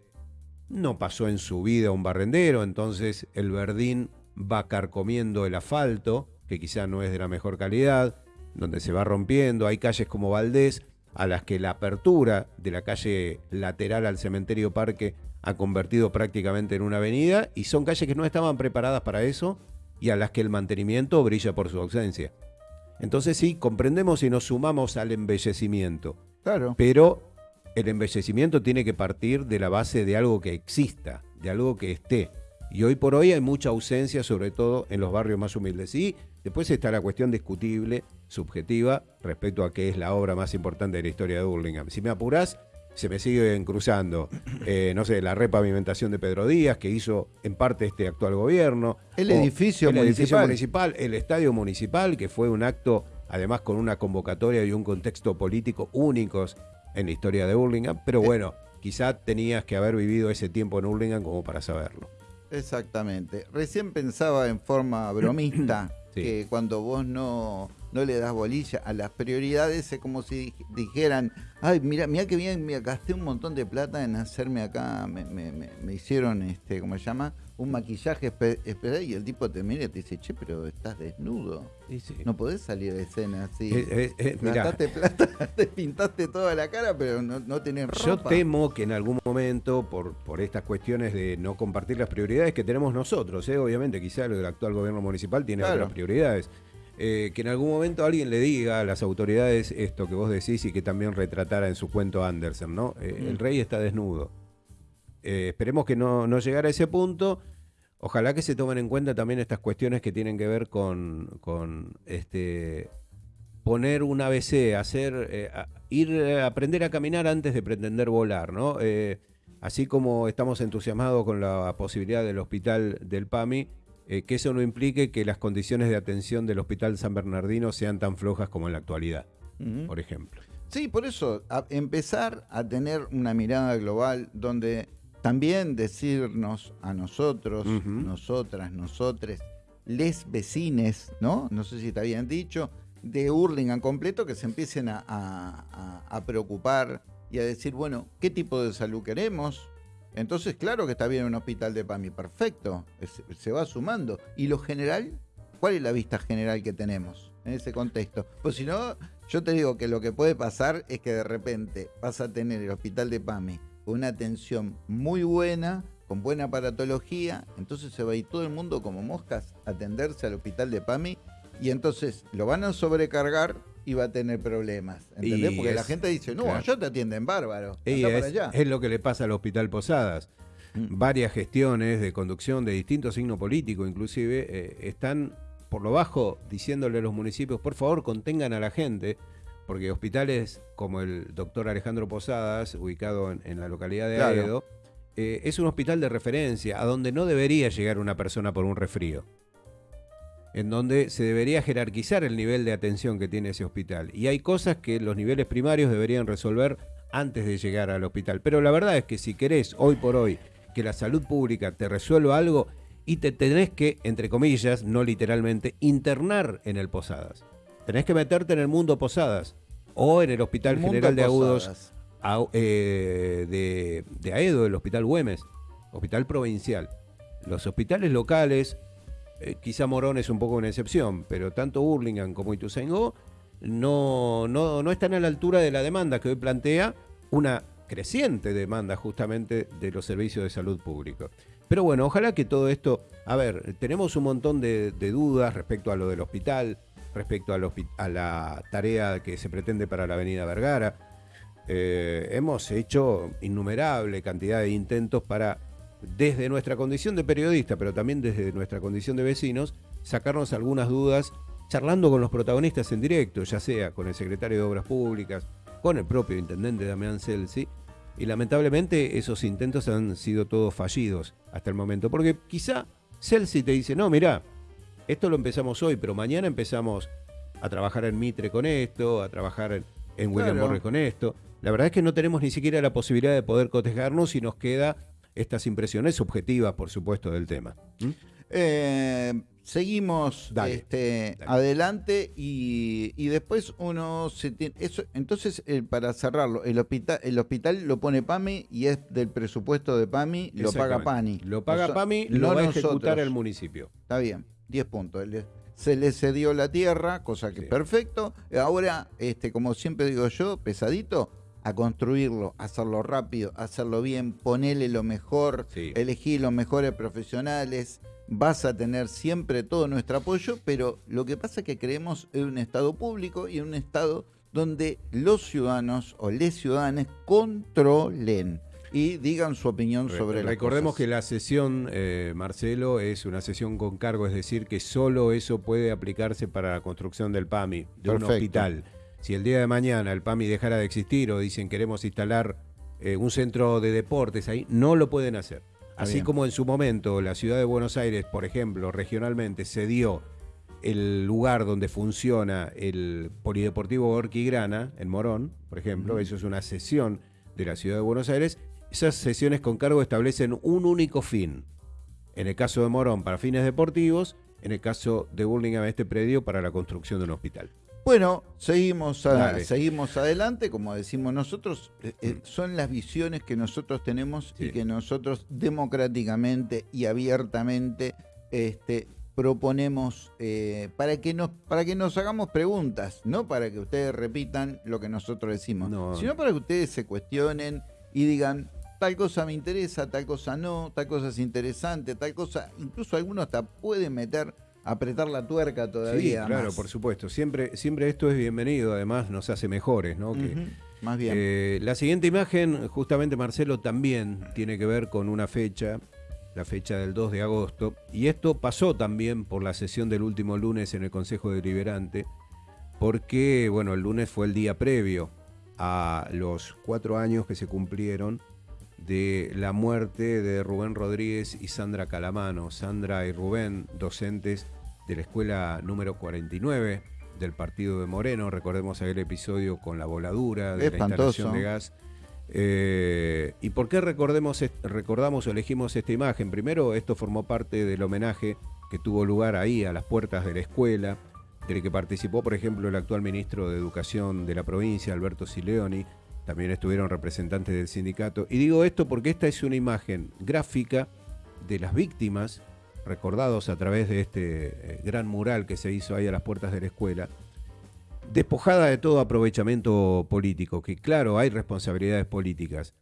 no pasó en su vida un barrendero, entonces el verdín va carcomiendo el asfalto, que quizá no es de la mejor calidad, donde se va rompiendo. Hay calles como Valdés, a las que la apertura de la calle lateral al cementerio Parque ha convertido prácticamente en una avenida, y son calles que no estaban preparadas para eso y a las que el mantenimiento brilla por su ausencia. Entonces sí, comprendemos y nos sumamos al embellecimiento. Claro. Pero el embellecimiento tiene que partir de la base de algo que exista, de algo que esté. Y hoy por hoy hay mucha ausencia, sobre todo en los barrios más humildes. Y después está la cuestión discutible, subjetiva, respecto a qué es la obra más importante de la historia de Burlingame. Si me apurás, se me siguen cruzando, eh, no sé, la repavimentación de Pedro Díaz, que hizo en parte este actual gobierno. El edificio el edificio municipal. municipal, el estadio municipal, que fue un acto, además con una convocatoria y un contexto político únicos en la historia de Burlingame. Eh. Pero bueno, quizá tenías que haber vivido ese tiempo en Burlingame como para saberlo. Exactamente. Recién pensaba en forma bromista Que cuando vos no, no le das bolilla a las prioridades es como si dij- dijeran, ay, mira, mira que bien, me gasté un montón de plata en hacerme acá, me, me- me- me hicieron, este, ¿cómo se llama? Un maquillaje espe- especial y el tipo te mira y te dice, che, pero estás desnudo. No podés salir de escena así. Eh, eh, eh. Gastaste plata, te pintaste toda la cara, pero no, no tenés ropa. Yo temo que en algún momento, por, por estas cuestiones de no compartir las prioridades que tenemos nosotros, ¿eh? obviamente quizá el actual gobierno municipal tiene Claro. otras prioridades, eh, que en algún momento alguien le diga a las autoridades esto que vos decís y que también retratara en su cuento Andersen, ¿no? Eh, Mm. El rey está desnudo. Eh, esperemos que no, no llegara a ese punto. Ojalá que se tomen en cuenta también estas cuestiones que tienen que ver con, con este poner un ABC, hacer, eh, ir a aprender a caminar antes de pretender volar, ¿no? Eh, así como estamos entusiasmados con la posibilidad del hospital del PAMI, eh, que eso no implique que las condiciones de atención del Hospital San Bernardino sean tan flojas como en la actualidad, por ejemplo. Sí, por eso, empezar a tener una mirada global donde también decirnos a nosotros, nosotras, nosotres, les vecines, ¿no? No sé si está bien dicho, de Hurlingham completo que se empiecen a, preocupar y a decir, bueno, ¿qué tipo de salud queremos? Entonces, claro que está bien un hospital de PAMI, perfecto, se va sumando. ¿Y lo general? ¿Cuál es la vista general que tenemos en ese contexto? Pues si no, yo te digo que lo que puede pasar es que de repente vas a tener el hospital de PAMI una atención muy buena, con buena aparatología, entonces se va a ir todo el mundo como moscas a atenderse al hospital de PAMI y entonces lo van a sobrecargar y va a tener problemas. ¿Entendés? Porque la gente dice, no, yo te atienden bárbaro. Y es, es, lo que le pasa al Hospital Posadas. Mm. Varias gestiones de conducción de distintos signos políticos, inclusive, eh, están por lo bajo diciéndole a los municipios, por favor, contengan a la gente, porque hospitales como el doctor Alejandro Posadas, ubicado en, la localidad de claro. Eh, es un hospital de referencia, a donde no debería llegar una persona por un resfrío en donde se debería jerarquizar el nivel de atención que tiene ese hospital. Y hay cosas que los niveles primarios deberían resolver antes de llegar al hospital. Pero la verdad es que si querés hoy por hoy que la salud pública te resuelva algo y te tenés que, entre comillas, no literalmente, internar en el Posadas. Tenés que meterte en el mundo Posadas o en el Hospital General de Agudos eh, de, de Aedo, el Hospital Güemes, Hospital Provincial. Los hospitales locales eh, quizá Morón es un poco una excepción, pero tanto Hurlingham como Ituzaingó no, no, no están a la altura de la demanda que hoy plantea una creciente demanda justamente de los servicios de salud público. Pero bueno, ojalá que todo esto, a ver, tenemos un montón de, dudas respecto a lo del hospital, respecto a la tarea que se pretende para la avenida Vergara. Eh, hemos hecho innumerable cantidad de intentos para desde nuestra condición de periodista, pero también desde nuestra condición de vecinos, sacarnos algunas dudas charlando con los protagonistas en directo, ya sea con el secretario de Obras Públicas, con el propio intendente Damián Celsi, y lamentablemente esos intentos han sido todos fallidos hasta el momento, porque quizá Celsi te dice, no, mira, esto lo empezamos hoy, pero mañana empezamos a trabajar en Mitre con esto, a trabajar en, William Morris con esto. La verdad es que no tenemos ni siquiera la posibilidad de poder cotejarnos y nos queda estas impresiones subjetivas, por supuesto, del tema. ¿Mm? Eh, seguimos este, adelante y, después uno se tiene. Eso, entonces, para cerrarlo, el hospital, el hospital lo pone PAMI y es del presupuesto de PAMI, lo paga PANI. Lo paga PAMI, lo va a ejecutar el municipio. Está bien, 10 puntos. Se le cedió la tierra, cosa que es perfecto. Ahora, este, como siempre digo yo, pesadito, a construirlo, hacerlo rápido, hacerlo bien, ponerle lo mejor, elegir los mejores profesionales. Vas a tener siempre todo nuestro apoyo, pero lo que pasa es que creemos en un Estado público y en un Estado donde los ciudadanos o les ciudadanos controlen y digan su opinión sobre las Recordemos que la sesión, eh, Marcelo, es una sesión con cargo, es decir, que solo eso puede aplicarse para la construcción del PAMI, de un hospital si el día de mañana el PAMI dejara de existir o dicen queremos instalar eh, un centro de deportes ahí, no lo pueden hacer. Así como en su momento la ciudad de Buenos Aires, por ejemplo, regionalmente cedió el lugar donde funciona el Polideportivo Orquigrana, en Morón, por ejemplo, eso es una sesión de la ciudad de Buenos Aires, esas sesiones con cargo establecen un único fin. En el caso de Morón, para fines deportivos, en el caso de Burlingame, este predio para la construcción de un hospital. Bueno, seguimos, seguimos adelante, como decimos nosotros, eh, eh, mm. son las visiones que nosotros tenemos y que nosotros democráticamente y abiertamente este, proponemos eh, para, que nos, para que nos hagamos preguntas, no para que ustedes repitan lo que nosotros decimos, sino para que ustedes se cuestionen y digan, tal cosa me interesa, tal cosa no, tal cosa es interesante, tal cosa, incluso algunos hasta pueden meter apretar la tuerca todavía. Sí, claro, por supuesto. Siempre, siempre esto es bienvenido, además nos hace mejores, ¿no? más bien. Eh, la siguiente imagen, justamente Marcelo, también tiene que ver con una fecha la fecha del 2 de agosto. Y esto pasó también por la sesión del último lunes en el Consejo Deliberante, porque, bueno, el lunes fue el día previo a los cuatro años que se cumplieron de la muerte de Rubén Rodríguez y Sandra Calamano. Sandra y Rubén, docentes de la escuela número 49 del partido de Moreno. Recordemos aquel episodio con la voladura de la instalación de gas. Eh, ¿Y por qué recordemos, recordamos o elegimos esta imagen? Primero, esto formó parte del homenaje que tuvo lugar ahí, a las puertas de la escuela, del que participó, por ejemplo, el actual ministro de Educación de la provincia, Alberto Sileoni, también estuvieron representantes del sindicato. Y digo esto porque esta es una imagen gráfica de las víctimas, recordados a través de este eh, gran mural que se hizo ahí a las puertas de la escuela, despojada de todo aprovechamiento político, que claro, hay responsabilidades políticas,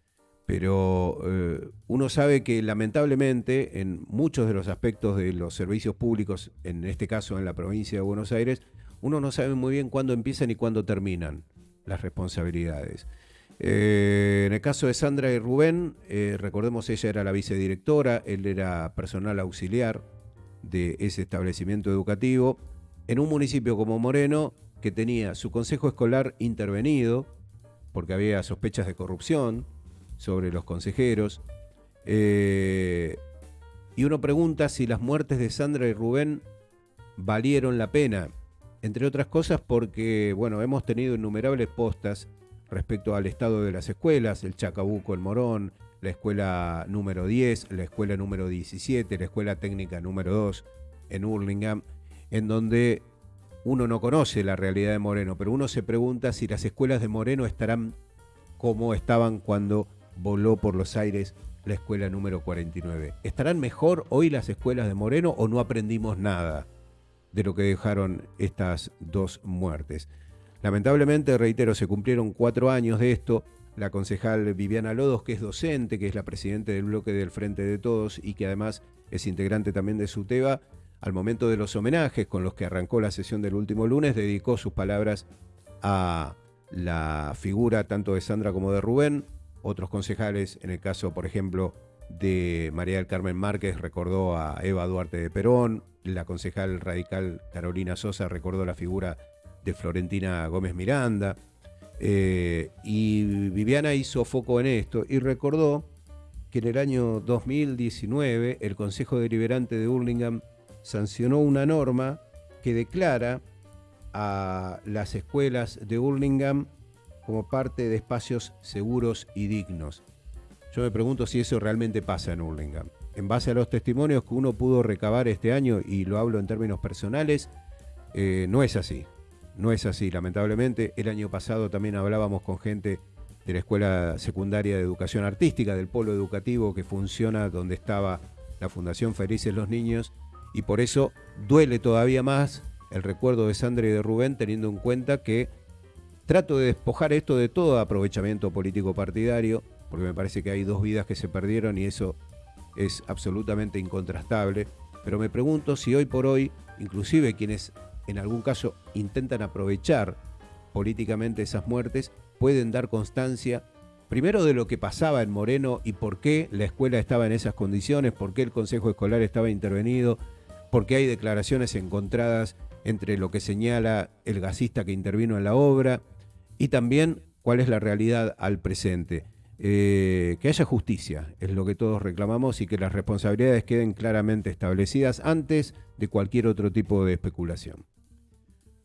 pero eh, uno sabe que lamentablemente en muchos de los aspectos de los servicios públicos, en este caso en la provincia de Buenos Aires, uno no sabe muy bien cuándo empiezan y cuándo terminan las responsabilidades. Eh, en el caso de Sandra y Rubén, eh, recordemos ella era la vicedirectora, él era personal auxiliar de ese establecimiento educativo. En un municipio como Moreno, que tenía su consejo escolar intervenido, porque había sospechas de corrupción sobre los consejeros. Eh, y uno pregunta si las muertes de Sandra y Rubén valieron la pena, entre otras cosas porque, bueno, hemos tenido innumerables postas respecto al estado de las escuelas, el Chacabuco, el Morón, la escuela número 10, la escuela número 17, la escuela técnica número 2 en Hurlingham, en donde uno no conoce la realidad de Moreno, pero uno se pregunta si las escuelas de Moreno estarán como estaban cuando voló por los aires la escuela número 49. ¿Estarán mejor hoy las escuelas de Moreno o no aprendimos nada de lo que dejaron estas dos muertes? Lamentablemente, reitero, se cumplieron cuatro años de esto. La concejal Viviana Lodos, que es docente, que es la presidenta del bloque del Frente de Todos y que además es integrante también de SUTEBA, al momento de los homenajes con los que arrancó la sesión del último lunes, dedicó sus palabras a la figura tanto de Sandra como de Rubén. Otros concejales, en el caso, por ejemplo, de María del Carmen Márquez, recordó a Eva Duarte de Perón. La concejal radical Carolina Sosa recordó la figura de Florentina Gómez Miranda. Eh, y Viviana hizo foco en esto y recordó que en el año 2019 el Consejo Deliberante de Hurlingham sancionó una norma que declara a las escuelas de Hurlingham como parte de espacios seguros y dignos. Yo me pregunto si eso realmente pasa en Hurlingham. En base a los testimonios que uno pudo recabar este año, y lo hablo en términos personales, eh, no es así. No es así, lamentablemente. El año pasado también hablábamos con gente de la Escuela Secundaria de Educación Artística, del polo educativo que funciona donde estaba la Fundación Felices los Niños, y por eso duele todavía más el recuerdo de Sandra y de Rubén, teniendo en cuenta que trato de despojar esto de todo aprovechamiento político partidario, porque me parece que hay dos vidas que se perdieron y eso es absolutamente incontrastable. Pero me pregunto si hoy por hoy, inclusive quienes en algún caso intentan aprovechar políticamente esas muertes, pueden dar constancia primero de lo que pasaba en Moreno y por qué la escuela estaba en esas condiciones, por qué el Consejo Escolar estaba intervenido, porque hay declaraciones encontradas entre lo que señala el gasista que intervino en la obra y también cuál es la realidad al presente. Eh, que haya justicia, es lo que todos reclamamos, y que las responsabilidades queden claramente establecidas antes de cualquier otro tipo de especulación.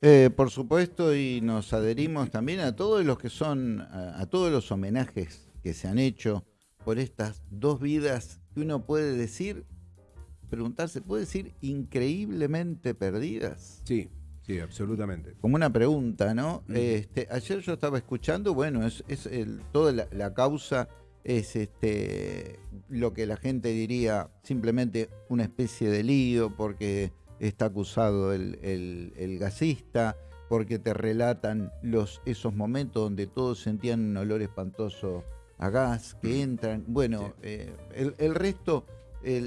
Eh, por supuesto, y nos adherimos también a todos los que son, a todos los homenajes que se han hecho por estas dos vidas que uno puede decir preguntarse, ¿puede decir increíblemente perdidas? Sí, sí, absolutamente. Como una pregunta, ¿no? este, ayer yo estaba escuchando, bueno, es, el, toda la, causa es este lo que la gente diría simplemente una especie de lío porque está acusado el, el, gasista, porque te relatan los, esos momentos donde todos sentían un olor espantoso a gas, que entran. Bueno, eh, el, resto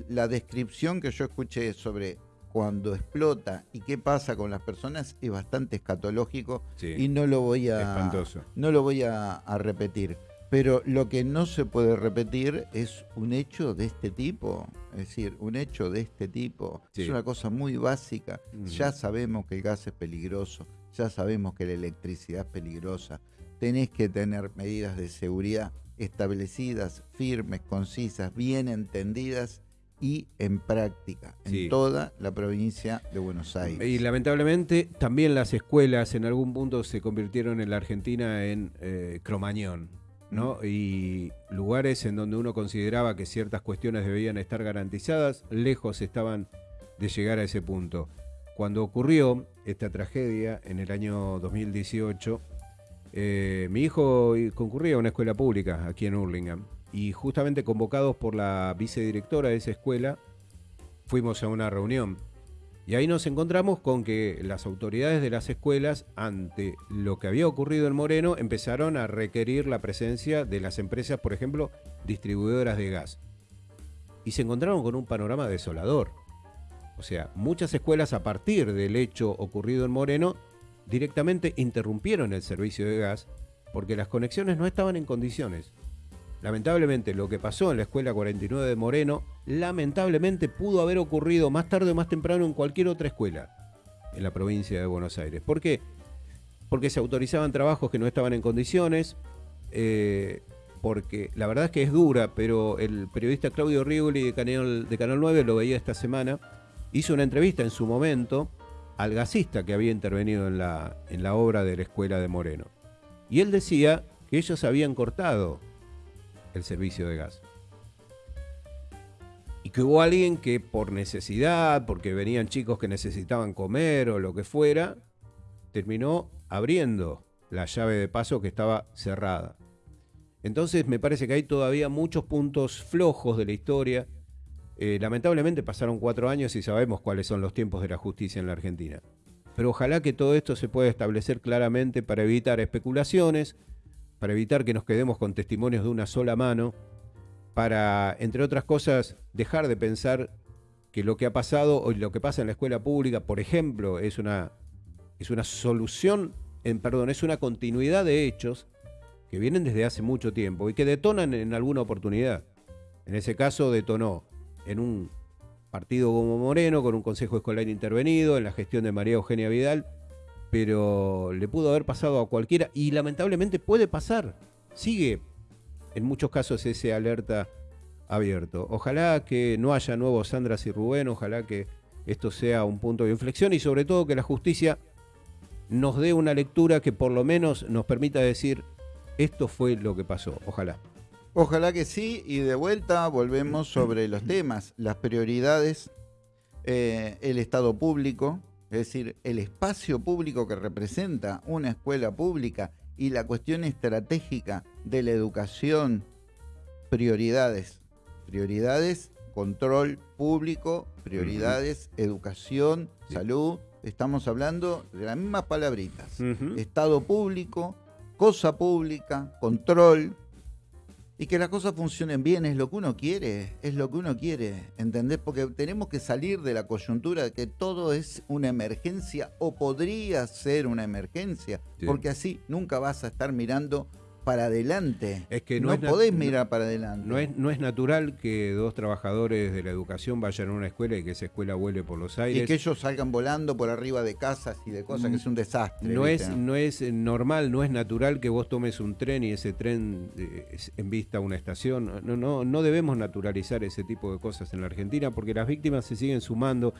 la descripción que yo escuché sobre cuando explota y qué pasa con las personas es bastante escatológico y no lo voy a no lo voy a, repetir. Pero lo que no se puede repetir es un hecho de este tipo. Es decir, un hecho de este tipo. Sí. Es una cosa muy básica. Ya sabemos que el gas es peligroso. Ya sabemos que la electricidad es peligrosa. Tenés que tener medidas de seguridad establecidas, firmes, concisas, bien entendidas y en práctica en Sí. toda la provincia de Buenos Aires. Y lamentablemente también las escuelas en algún punto se convirtieron en la Argentina en eh, cromañón, ¿no? Y lugares en donde uno consideraba que ciertas cuestiones debían estar garantizadas, lejos estaban de llegar a ese punto. Cuando ocurrió esta tragedia en el año 2018, eh, mi hijo concurría a una escuela pública aquí en Hurlingham y justamente convocados por la vicedirectora de esa escuela, fuimos a una reunión. Y ahí nos encontramos con que las autoridades de las escuelas, ante lo que había ocurrido en Moreno, empezaron a requerir la presencia de las empresas, por ejemplo, distribuidoras de gas. Y se encontraron con un panorama desolador. O sea, muchas escuelas a partir del hecho ocurrido en Moreno directamente interrumpieron el servicio de gas porque las conexiones no estaban en condiciones. Lamentablemente, lo que pasó en la escuela 49 de Moreno, lamentablemente pudo haber ocurrido más tarde o más temprano en cualquier otra escuela en la provincia de Buenos Aires. ¿Por qué? Porque se autorizaban trabajos que no estaban en condiciones, eh, porque la verdad es que es dura, pero el periodista Claudio Rigoli de Canal, de Canal 9 lo veía esta semana, hizo una entrevista en su momento al gasista que había intervenido en la obra de la escuela de Moreno. Y él decía que ellos habían cortado el servicio de gas. Y que hubo alguien que por necesidad, porque venían chicos que necesitaban comer o lo que fuera, terminó abriendo la llave de paso que estaba cerrada. Entonces me parece que hay todavía muchos puntos flojos de la historia. Eh, lamentablemente pasaron cuatro años y sabemos cuáles son los tiempos de la justicia en la Argentina. Pero ojalá que todo esto se pueda establecer claramente para evitar especulaciones, para evitar que nos quedemos con testimonios de una sola mano, para, entre otras cosas, dejar de pensar que lo que ha pasado o lo que pasa en la escuela pública, por ejemplo, es una, es una solución, en, perdón, es una continuidad de hechos que vienen desde hace mucho tiempo y que detonan en alguna oportunidad. En ese caso detonó en un partido como Moreno, con un consejo escolar intervenido, en la gestión de María Eugenia Vidal, pero le pudo haber pasado a cualquiera y lamentablemente puede pasar. Sigue en muchos casos ese alerta abierto. Ojalá que no haya nuevos Sandras y Rubén, ojalá que esto sea un punto de inflexión y sobre todo que la justicia nos dé una lectura que por lo menos nos permita decir esto fue lo que pasó. Ojalá. Ojalá que sí, y de vuelta volvemos sobre los temas, las prioridades, eh, el Estado público, es decir, el espacio público que representa una escuela pública y la cuestión estratégica de la educación, prioridades, prioridades, control público, prioridades, educación, Sí. salud, estamos hablando de las mismas palabritas. Estado público, cosa pública, control. Y que las cosas funcionen bien es lo que uno quiere, es lo que uno quiere, ¿entendés? Porque tenemos que salir de la coyuntura de que todo es una emergencia o podría ser una emergencia, Sí. porque así nunca vas a estar mirando para adelante. Es que no no es podés mirar para adelante. No es, no es natural que dos trabajadores de la educación vayan a una escuela y que esa escuela vuele por los y aires. que ellos salgan volando por arriba de casas y de cosas, que es un desastre. No ¿viste? es, no es normal, no es natural que vos tomes un tren y ese tren eh, es- en vista a una estación. No, no, no debemos naturalizar ese tipo de cosas en la Argentina porque las víctimas se siguen sumando.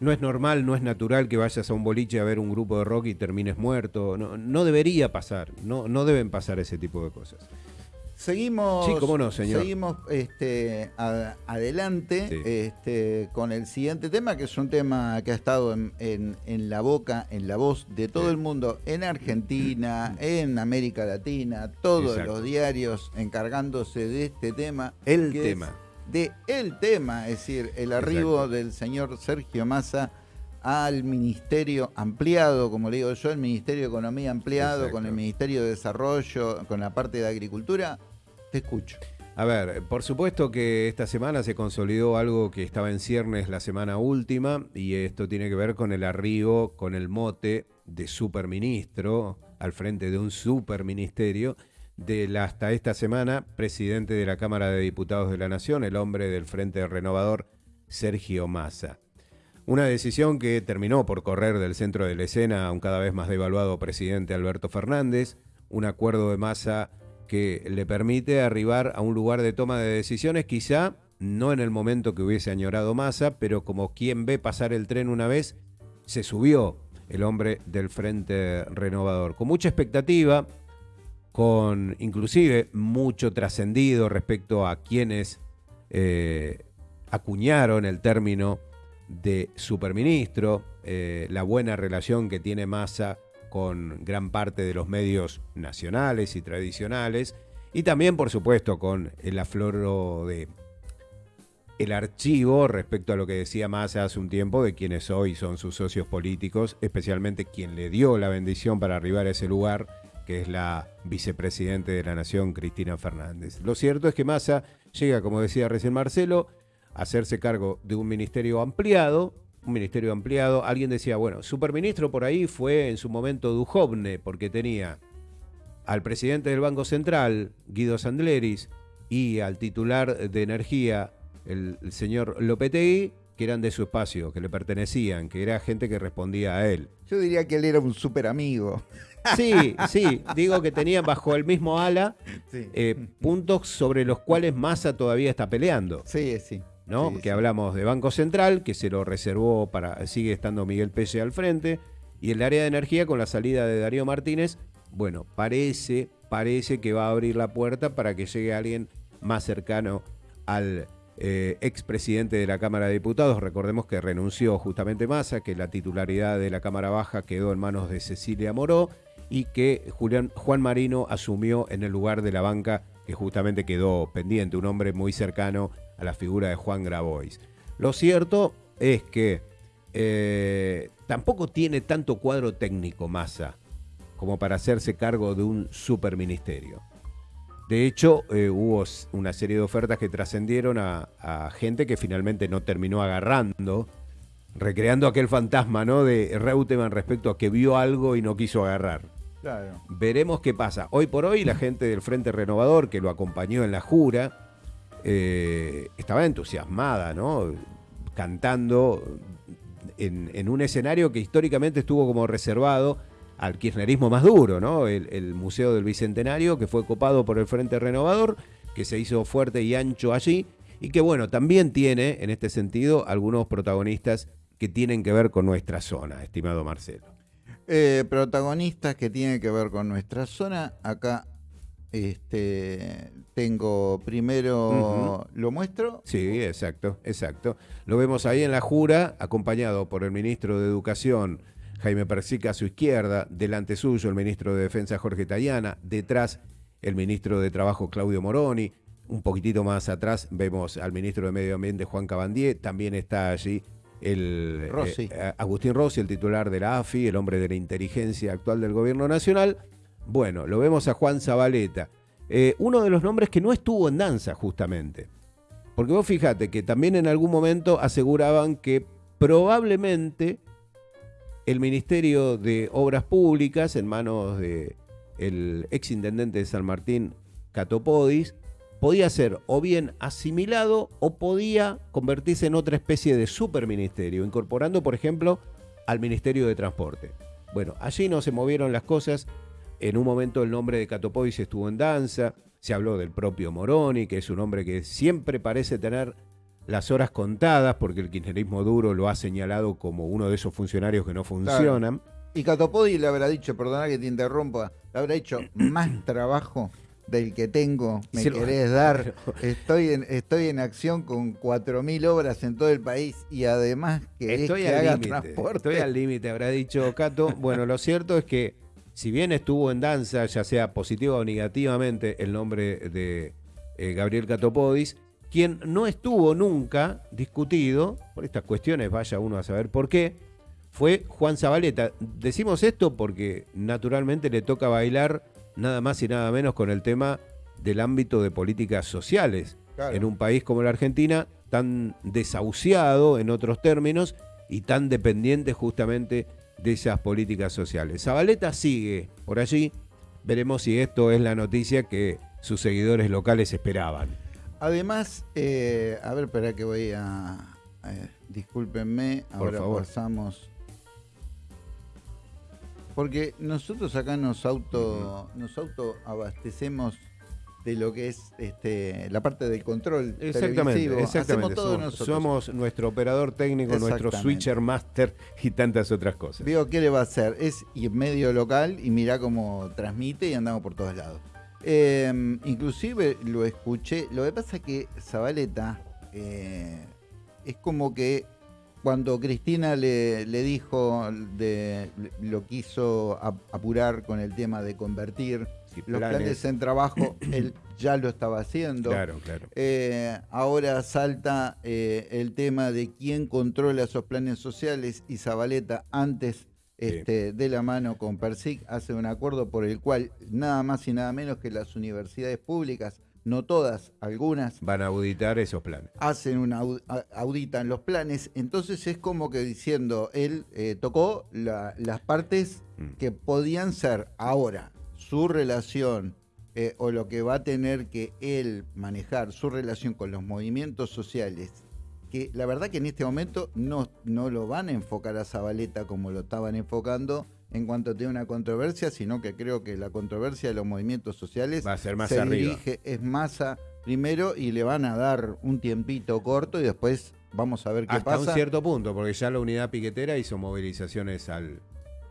No es normal, no es natural que vayas a un boliche a ver un grupo de rock y termines muerto. No, no debería pasar, no, no deben pasar ese tipo de cosas. Seguimos, Sí, cómo no, señor. seguimos este, a- adelante Sí. este, con el siguiente tema, que es un tema que ha estado en, en- en la boca, en la voz de todo Sí. el mundo, en Argentina, en América Latina, todos Exacto. los diarios encargándose de este tema. El es tema. De el tema, es decir, el arribo Exacto. del señor Sergio Massa al ministerio ampliado, como le digo yo, el Ministerio de Economía ampliado, Exacto. con el Ministerio de Desarrollo, con la parte de Agricultura. Te escucho. A ver, por supuesto que esta semana se consolidó algo que estaba en ciernes la semana última y esto tiene que ver con el arribo, con el mote de superministro al frente de un superministerio del hasta esta semana presidente de la Cámara de Diputados de la Nación, el hombre del Frente Renovador, Sergio Massa. Una decisión que terminó por correr del centro de la escena a un cada vez más devaluado presidente Alberto Fernández, un acuerdo de Massa que le permite arribar a un lugar de toma de decisiones, quizá no en el momento que hubiese añorado Massa, pero como quien ve pasar el tren una vez, se subió el hombre del Frente Renovador, con mucha expectativa, con inclusive mucho trascendido respecto a quienes eh, acuñaron el término de superministro, eh, la buena relación que tiene Massa con gran parte de los medios nacionales y tradicionales, y también, por supuesto, con el afloro de el archivo respecto a lo que decía Massa hace un tiempo de quienes hoy son sus socios políticos, especialmente quien le dio la bendición para arribar a ese lugar, que es la vicepresidente de la Nación, Cristina Fernández. Lo cierto es que Massa llega, como decía recién Marcelo, a hacerse cargo de un ministerio ampliado, un ministerio ampliado. Alguien decía, bueno, superministro por ahí fue en su momento Dujovne, porque tenía al presidente del Banco Central, Guido Sandleris, y al titular de Energía, el, señor Lopetegui, que eran de su espacio, que le pertenecían, que era gente que respondía a él. Yo diría que él era un súper amigo. Sí, sí, digo que tenían bajo el mismo ala eh, puntos sobre los cuales Massa todavía está peleando. Sí, sí. ¿no? que hablamos de Banco Central, que se lo reservó para, sigue estando Miguel Pelle al frente, y el área de energía con la salida de Darío Martínez, bueno, parece, parece que va a abrir la puerta para que llegue alguien más cercano al eh, expresidente de la Cámara de Diputados. Recordemos que renunció justamente Massa, que la titularidad de la Cámara Baja quedó en manos de Cecilia Moró y que Juan Marino asumió en el lugar de la banca que justamente quedó pendiente, un hombre muy cercano a la figura de Juan Grabois. Lo cierto es que eh, tampoco tiene tanto cuadro técnico Massa como para hacerse cargo de un superministerio. De hecho, eh, hubo una serie de ofertas que trascendieron a, gente que finalmente no terminó agarrando, recreando aquel fantasma ¿no? de Reutemann respecto a que vio algo y no quiso agarrar. Veremos qué pasa. Hoy por hoy la gente del Frente Renovador, que lo acompañó en la jura, eh, estaba entusiasmada, ¿no? Cantando en, un escenario que históricamente estuvo como reservado al kirchnerismo más duro, ¿no? El, Museo del Bicentenario, que fue copado por el Frente Renovador, que se hizo fuerte y ancho allí, y que, bueno, también tiene, en este sentido, algunos protagonistas que tienen que ver con nuestra zona, estimado Marcelo. Eh, protagonistas que tienen que ver con nuestra zona, acá este, tengo primero, ¿lo muestro? Sí, exacto, exacto. Lo vemos ahí en la jura, acompañado por el ministro de Educación, Jaime Persica, a su izquierda, delante suyo el ministro de Defensa, Jorge Tayana, detrás el ministro de Trabajo, Claudio Moroni. Un poquitito más atrás vemos al ministro de Medio Ambiente, Juan Cabandier, también está allí el eh, Agustín Rossi, el titular de la AFI, el hombre de la inteligencia actual del gobierno nacional, bueno, lo vemos a Juan Zabaleta, eh, uno de los nombres que no estuvo en danza justamente. Porque vos fíjate que también en algún momento aseguraban que probablemente el Ministerio de Obras Públicas, en manos del ex intendente de San Martín, Catopodis, podía ser o bien asimilado o podía convertirse en otra especie de superministerio, incorporando, por ejemplo, al Ministerio de Transporte. Bueno, allí no se movieron las cosas en un momento el nombre de Catopodis estuvo en danza, se habló del propio Moroni, que es un hombre que siempre parece tener las horas contadas, porque el kirchnerismo duro lo ha señalado como uno de esos funcionarios que no funcionan. Y Catopodis le habrá dicho, perdona que te interrumpa, le habrá hecho más trabajo del que tengo, me querés dar. Estoy en, estoy en acción con 4.000 obras en todo el país y además que estoy al límite. Estoy al límite, habrá dicho Cato. Bueno, lo cierto es que si bien estuvo en danza, ya sea positiva o negativamente, el nombre de eh, Gabriel Catopodis, quien no estuvo nunca discutido, por estas cuestiones vaya uno a saber por qué, fue Juan Zabaleta. Decimos esto porque naturalmente le toca bailar nada más y nada menos con el tema del ámbito de políticas sociales. En un país como la Argentina, tan desahuciado en otros términos y tan dependiente justamente de esas políticas sociales. Zabaleta sigue por allí, veremos si esto es la noticia que sus seguidores locales esperaban. Además, eh, a ver, espera que voy a... Eh, discúlpenme, ahora pasamos... Porque nosotros acá nos auto, nos auto abastecemos de lo que es este, la parte del control exactamente, exactamente. Hacemos todo somos, nosotros. somos nuestro operador técnico, nuestro switcher master y tantas otras cosas. Digo, ¿qué le va a hacer? Es medio local y mira cómo transmite y andamos por todos lados. Em, inclusive lo escuché. Lo que pasa es que Zabaleta eh, es como que cuando Cristina le, dijo, de, lo quiso apurar con el tema de convertir los planes. en trabajo, él ya lo estaba haciendo. Claro, claro. Eh, ahora salta eh, el tema de quién controla esos planes sociales y Zabaleta antes este, de la mano con PERSIC hace un acuerdo por el cual nada más y nada menos que las universidades públicas no todas, algunas. Van a auditar esos planes. Hacen una auditan los planes. Entonces es como que diciendo, él eh, tocó las partes mm. que podían ser ahora su relación eh, o lo que va a tener que él manejar, su relación con los movimientos sociales. Que la verdad que en este momento no, no lo van a enfocar a Zabaleta como lo estaban enfocando en cuanto tiene una controversia, sino que creo que la controversia de los movimientos sociales va a ser más se dirige, es masa primero y le van a dar un tiempito corto y después vamos a ver qué pasa. Hasta un cierto punto, porque ya la unidad piquetera hizo movilizaciones al,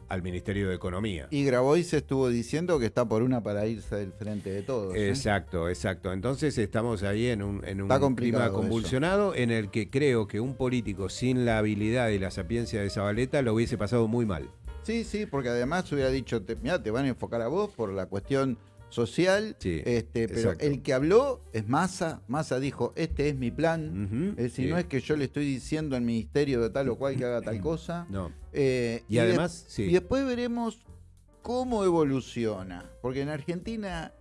al Ministerio de Economía. Y Grabois estuvo diciendo que está por una para irse del frente de todos. ¿eh? Exacto, exacto. Entonces estamos ahí en un, en un clima convulsionado en el que creo que un político sin la habilidad y la sapiencia de Zabaleta lo hubiese pasado muy mal. Sí, sí, porque además hubiera dicho, mira, te van a enfocar a vos por la cuestión social, este, pero el que habló es Massa, Massa dijo, este es mi plan, si no es que yo le estoy diciendo al ministerio de tal o cual que haga tal cosa. No. Eh, y, además, sí. y después veremos cómo evoluciona, porque en Argentina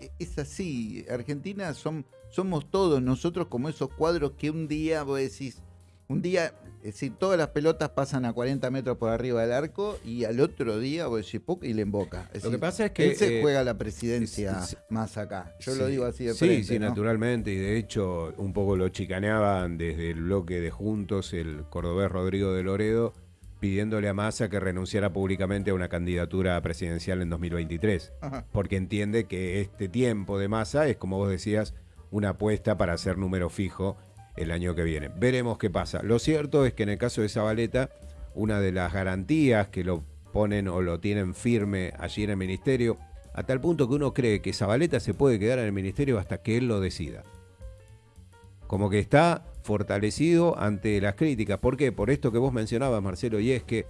e, es así, Argentina son, somos todos nosotros como esos cuadros que un día vos decís, un día es decir, todas las pelotas pasan a 40 metros por arriba del arco y al otro día decir y le emboca. lo que pasa es que. Él se eh, juega la presidencia más acá. Yo lo digo así de frente, Sí, sí, naturalmente. Y de hecho, un poco lo chicaneaban desde el bloque de Juntos el cordobés Rodrigo de Loredo pidiéndole a Massa que renunciara públicamente a una candidatura presidencial en 2023. Porque entiende que este tiempo de Massa es, como vos decías, una apuesta para hacer número fijo el año que viene. Veremos qué pasa. Lo cierto es que en el caso de Zabaleta, una de las garantías que lo ponen o lo tienen firme allí en el ministerio, a tal punto que uno cree que Zabaleta se puede quedar en el ministerio hasta que él lo decida. Como que está fortalecido ante las críticas. ¿Por qué? Por esto que vos mencionabas, Marcelo, y es que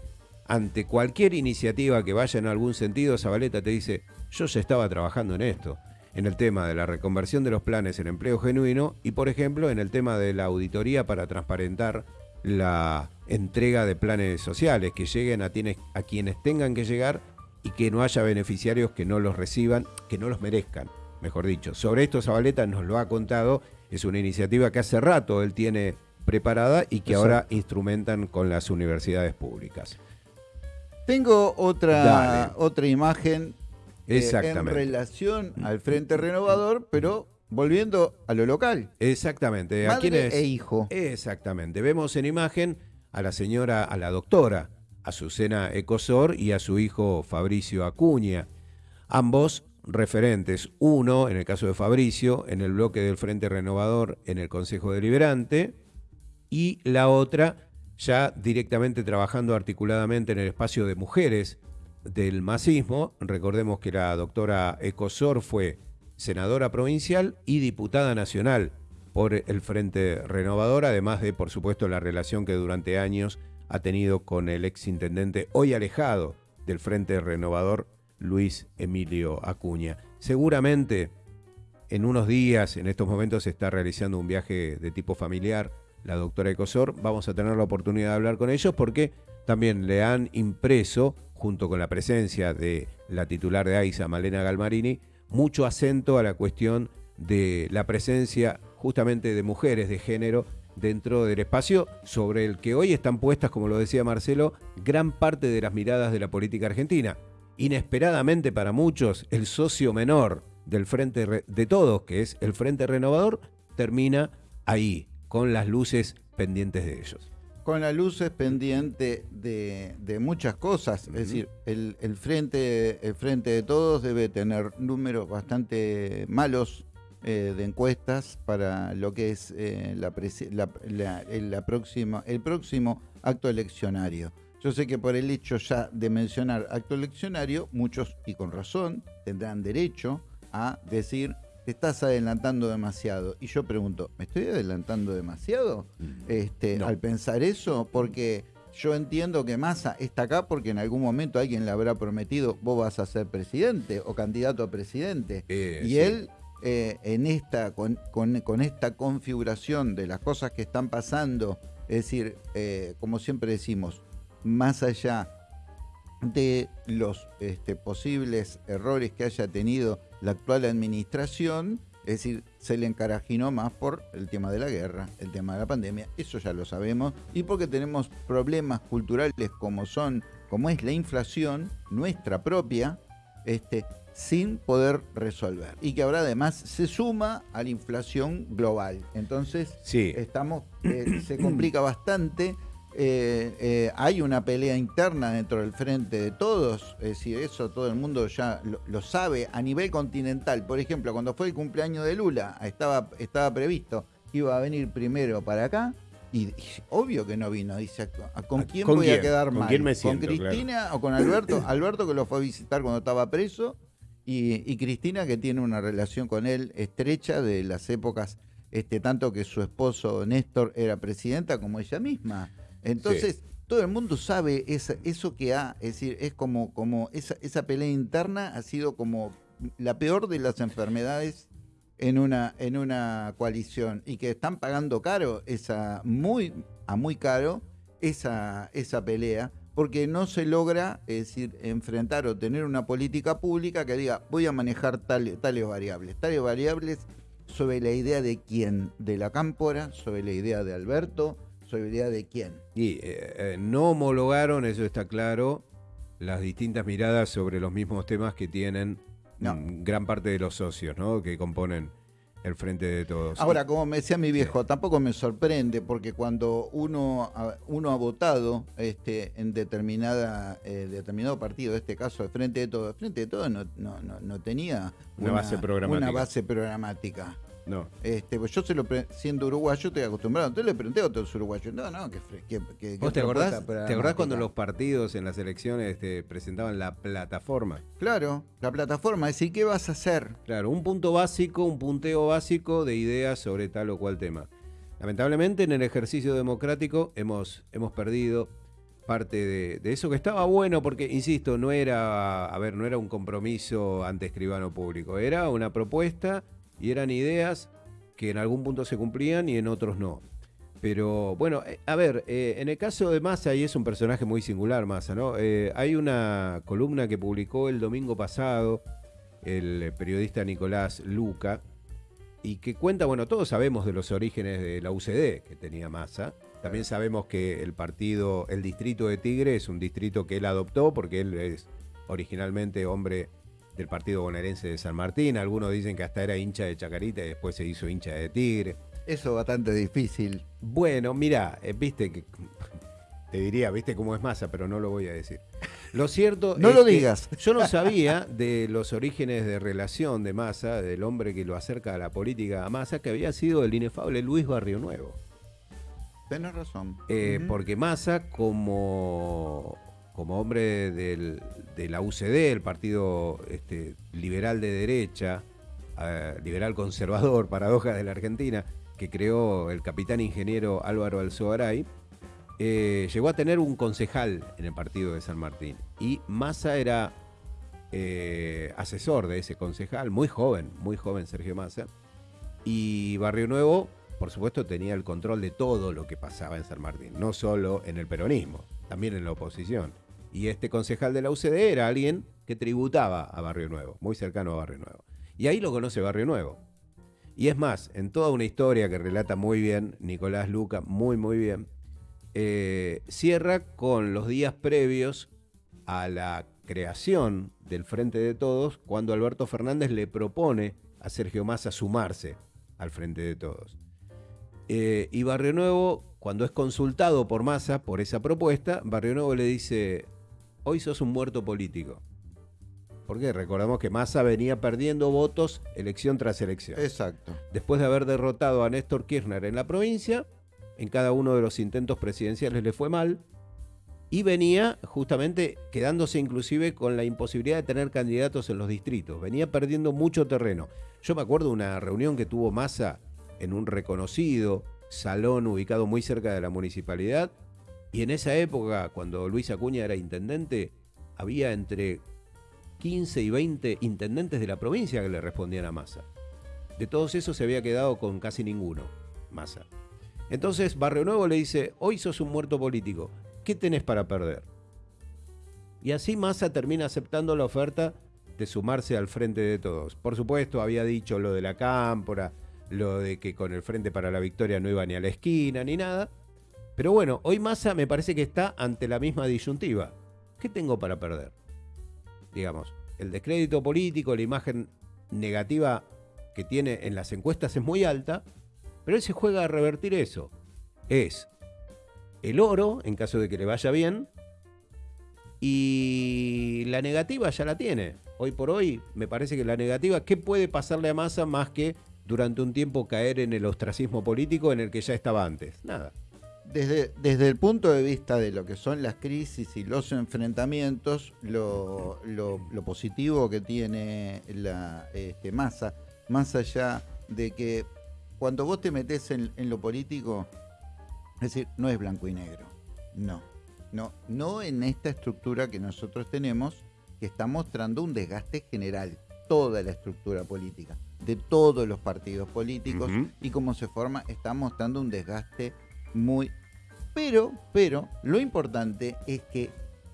ante cualquier iniciativa que vaya en algún sentido, Zabaleta te dice, yo ya estaba trabajando en esto en el tema de la reconversión de los planes en empleo genuino y, por ejemplo, en el tema de la auditoría para transparentar la entrega de planes sociales, que lleguen a, a quienes tengan que llegar y que no haya beneficiarios que no los reciban, que no los merezcan, mejor dicho. Sobre esto Zabaleta nos lo ha contado, es una iniciativa que hace rato él tiene preparada y que ahora instrumentan con las universidades públicas. Tengo otra, otra imagen eh, en relación al Frente Renovador, pero volviendo a lo local. Exactamente. Madre e hijo. Exactamente. Vemos en imagen a la señora, a la doctora Azucena Ecosor y a su hijo Fabricio Acuña. Ambos referentes, uno en el caso de Fabricio en el bloque del Frente Renovador en el Consejo Deliberante y la otra ya directamente trabajando articuladamente en el espacio de mujeres del masismo. Recordemos que la doctora Ecosor fue senadora provincial y diputada nacional por el Frente Renovador, además de, por supuesto, la relación que durante años ha tenido con el exintendente hoy alejado del Frente Renovador, Luis Emilio Acuña. Seguramente en unos días, en estos momentos, se está realizando un viaje de tipo familiar la doctora Ecosor. Vamos a tener la oportunidad de hablar con ellos porque también le han impreso junto con la presencia de la titular de AISA, Malena Galmarini, mucho acento a la cuestión de la presencia justamente de mujeres de género dentro del espacio sobre el que hoy están puestas, como lo decía Marcelo, gran parte de las miradas de la política argentina. inesperadamente para muchos, el socio menor del Frente de Todos, que es el Frente Renovador, termina ahí, con las luces pendientes de ellos. Con las luces pendientes de, muchas cosas, es decir, el, frente, el Frente de Todos debe tener números bastante malos eh, de encuestas para lo que es eh, la, la, próxima, el próximo acto eleccionario. Yo sé que por el hecho ya de mencionar acto eleccionario, muchos, y con razón, tendrán derecho a decir, te estás adelantando demasiado. Y yo pregunto, ¿me estoy adelantando demasiado mm. este, al pensar eso? Porque yo entiendo que Massa está acá porque en algún momento alguien le habrá prometido, vos vas a ser presidente o candidato a presidente. Eh, y él eh, en esta, con, esta configuración de las cosas que están pasando, es decir, eh, como siempre decimos, más allá de los este, posibles errores que haya tenido la actual administración, es decir, se le encarajinó más por el tema de la guerra, el tema de la pandemia, eso ya lo sabemos, y porque tenemos problemas culturales como son, como es la inflación, nuestra propia, este, sin poder resolver. Y que ahora además se suma a la inflación global. Entonces, estamos, eh, se complica bastante. Eh, eh, hay una pelea interna dentro del frente de todos, es decir, eso todo el mundo ya lo, sabe a nivel continental. Por ejemplo, cuando fue el cumpleaños de Lula, estaba, estaba previsto que iba a venir primero para acá, y, obvio que no vino, dice, ¿con quién voy a quedar mal? ¿Con Cristina o con Alberto? Alberto que lo fue a visitar cuando estaba preso y, Cristina, que tiene una relación con él estrecha de las épocas, este, tanto que su esposo Néstor era presidenta como ella misma. Entonces, todo el mundo sabe eso que ha, es decir, es como, como esa, esa pelea interna ha sido como la peor de las enfermedades en una, en una coalición y que están pagando caro, esa, muy, a muy caro, esa, esa pelea porque no se logra, es decir, enfrentar o tener una política pública que diga, voy a manejar tales variables. Tales variables sobre la idea de quién, de la cámpora, sobre la idea de Alberto, de quién. Y eh, eh, no homologaron, eso está claro, las distintas miradas sobre los mismos temas que tienen gran parte de los socios, ¿no? Que componen el frente de todos. Ahora, como me decía mi viejo, tampoco me sorprende porque cuando uno, uno ha votado este, en determinada eh, determinado partido, en este caso el frente de todos, el frente de todos no, no, no, tenía una, base programática. Una base programática. No. Este, pues yo se lo siendo uruguayo estoy acostumbrado. Entonces le pregunté a otros uruguayos, no, no, que, que, ¿Vos te acordás, ¿te acordás cuando los partidos en las elecciones este, presentaban la plataforma? Claro, la plataforma, es decir, ¿qué vas a hacer? Claro, un punto básico, un punteo básico de ideas sobre tal o cual tema. Lamentablemente en el ejercicio democrático hemos, hemos perdido parte de, de, eso que estaba bueno porque, insisto, no era, a ver, no era un compromiso ante escribano público, era una propuesta y eran ideas que en algún punto se cumplían y en otros no. Pero bueno, eh, a ver, eh, en el caso de Massa, y es un personaje muy singular, Massa, ¿no? Eh, hay una columna que publicó el domingo pasado el periodista Nicolás Luca y que cuenta, bueno, todos sabemos de los orígenes de la UCD que tenía Massa. También sabemos que el partido, el distrito de Tigre es un distrito que él adoptó porque él es originalmente hombre del partido bonaerense de San Martín. Algunos dicen que hasta era hincha de Chacarita y después se hizo hincha de Tigre. Eso es bastante difícil. Bueno, mira, eh, viste que. Te diría, viste cómo es masa, pero no lo voy a decir. Lo cierto. no lo digas. yo no sabía de los orígenes de relación de Massa, del hombre que lo acerca a la política a Massa, que había sido el inefable Luis Barrio Nuevo. Tienes razón. Eh, porque Massa, como como hombre de la UCD, el partido este, liberal de derecha, liberal conservador, paradoja de la Argentina, que creó el capitán ingeniero Álvaro Alzogaray, eh, llegó a tener un concejal en el partido de San Martín. Y Massa era eh, asesor de ese concejal, muy joven, muy joven Sergio Massa. Y Barrio Nuevo, por supuesto, tenía el control de todo lo que pasaba en San Martín, no solo en el peronismo, también en la oposición. Y este concejal de la UCD era alguien que tributaba a Barrio Nuevo, muy cercano a Barrio Nuevo. Y ahí lo conoce Barrio Nuevo. Y es más, en toda una historia que relata muy bien Nicolás Luca, muy, muy bien, eh, cierra con los días previos a la creación del Frente de Todos cuando Alberto Fernández le propone a Sergio Massa sumarse al Frente de Todos. Eh, y Barrio Nuevo, cuando es consultado por Massa por esa propuesta, Barrio Nuevo le dice, hoy sos un muerto político. Porque recordamos que Massa venía perdiendo votos elección tras elección. Exacto. Después de haber derrotado a Néstor Kirchner en la provincia, en cada uno de los intentos presidenciales le fue mal y venía justamente quedándose inclusive con la imposibilidad de tener candidatos en los distritos. Venía perdiendo mucho terreno. Yo me acuerdo de una reunión que tuvo Massa en un reconocido salón ubicado muy cerca de la municipalidad y en esa época, cuando Luis Acuña era intendente, había entre 15 y 20 intendentes de la provincia que le respondían a Massa. De todos esos se había quedado con casi ninguno, Massa. Entonces Barrio Nuevo le dice, hoy sos un muerto político, ¿qué tenés para perder? Y así Massa termina aceptando la oferta de sumarse al frente de todos. Por supuesto, había dicho lo de la cámpora, lo de que con el Frente para la Victoria no iba ni a la esquina, ni nada. Pero bueno, hoy Massa me parece que está ante la misma disyuntiva. ¿Qué tengo para perder? Digamos, el descrédito político, la imagen negativa que tiene en las encuestas es muy alta, pero él se juega a revertir eso. Es el oro, en caso de que le vaya bien, y la negativa ya la tiene. Hoy por hoy, me parece que la negativa, ¿qué puede pasarle a Massa más que durante un tiempo caer en el ostracismo político en el que ya estaba antes? Nada. Desde, desde el punto de vista de lo que son las crisis y los enfrentamientos, lo, positivo que tiene la este, Massa, más allá de que cuando vos te metes en, lo político, es decir, no es blanco y negro. No. No, no en esta estructura que nosotros tenemos, que está mostrando un desgaste general, toda la estructura política, de todos los partidos políticos, y cómo se forma, está mostrando un desgaste muy. Pero, pero, lo importante es que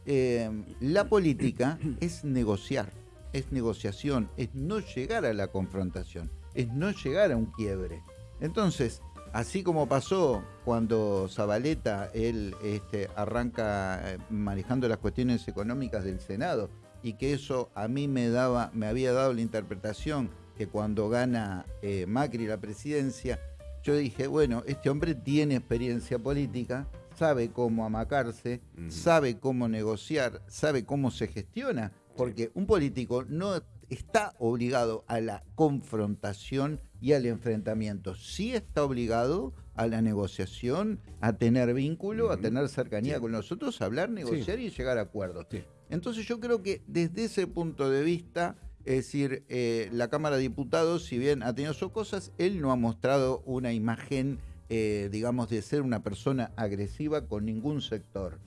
eh, la política es negociar, es negociación, es no llegar a la confrontación, es no llegar a un quiebre. Entonces, así como pasó cuando Zabaleta, él este, arranca eh, manejando las cuestiones económicas del Senado, y que eso a mí me, daba, me había dado la interpretación que cuando gana eh, Macri la presidencia, yo dije, bueno, este hombre tiene experiencia política, sabe cómo amacarse, sabe cómo negociar, sabe cómo se gestiona, porque un político no está obligado a la confrontación y al enfrentamiento. Sí está obligado a la negociación, a tener vínculo, a tener cercanía con nosotros, a hablar, negociar y llegar a acuerdos. Entonces yo creo que desde ese punto de vista, es decir, eh, la Cámara de Diputados, si bien ha tenido sus cosas, él no ha mostrado una imagen, eh, digamos, de ser una persona agresiva con ningún sector.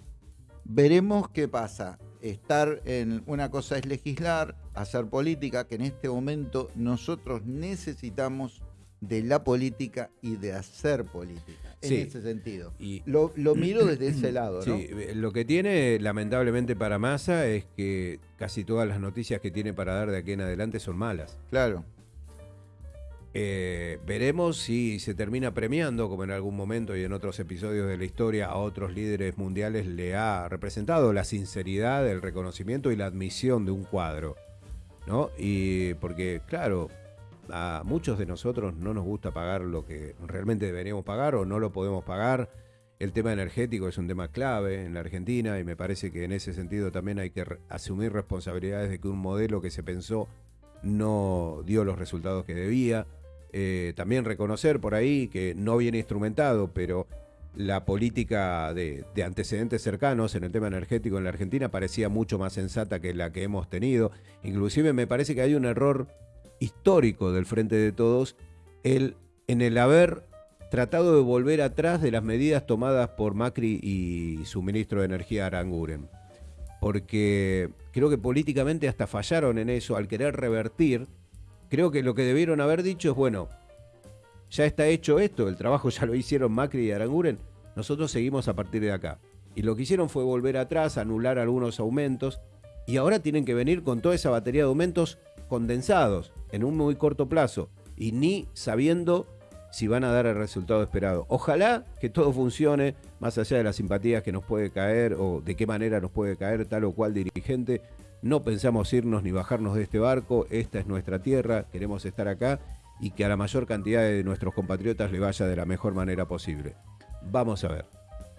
Veremos qué pasa estar en una cosa es legislar, hacer política, que en este momento nosotros necesitamos de la política y de hacer política, en ese sentido. Y lo, miro desde ese lado. Sí, lo que tiene lamentablemente para Massa es que casi todas las noticias que tiene para dar de aquí en adelante son malas. Claro. Eh, veremos si se termina premiando, como en algún momento y en otros episodios de la historia a otros líderes mundiales le ha representado la sinceridad, el reconocimiento y la admisión de un cuadro. ¿no? Y porque, claro, a muchos de nosotros no nos gusta pagar lo que realmente deberíamos pagar o no lo podemos pagar. El tema energético es un tema clave en la Argentina y me parece que en ese sentido también hay que asumir responsabilidades de que un modelo que se pensó no dio los resultados que debía. Eh, también reconocer por ahí que no viene instrumentado, pero la política de, antecedentes cercanos en el tema energético en la Argentina parecía mucho más sensata que la que hemos tenido. Inclusive me parece que hay un error histórico del Frente de Todos el, en el haber tratado de volver atrás de las medidas tomadas por Macri y su ministro de Energía Aranguren. Porque creo que políticamente hasta fallaron en eso al querer revertir Creo que lo que debieron haber dicho es, bueno, ya está hecho esto, el trabajo ya lo hicieron Macri y Aranguren, nosotros seguimos a partir de acá. Y lo que hicieron fue volver atrás, anular algunos aumentos, y ahora tienen que venir con toda esa batería de aumentos condensados en un muy corto plazo, y ni sabiendo si van a dar el resultado esperado. Ojalá que todo funcione, más allá de las simpatías que nos puede caer o de qué manera nos puede caer tal o cual dirigente, no pensamos irnos ni bajarnos de este barco, esta es nuestra tierra, queremos estar acá y que a la mayor cantidad de nuestros compatriotas le vaya de la mejor manera posible. Vamos a ver.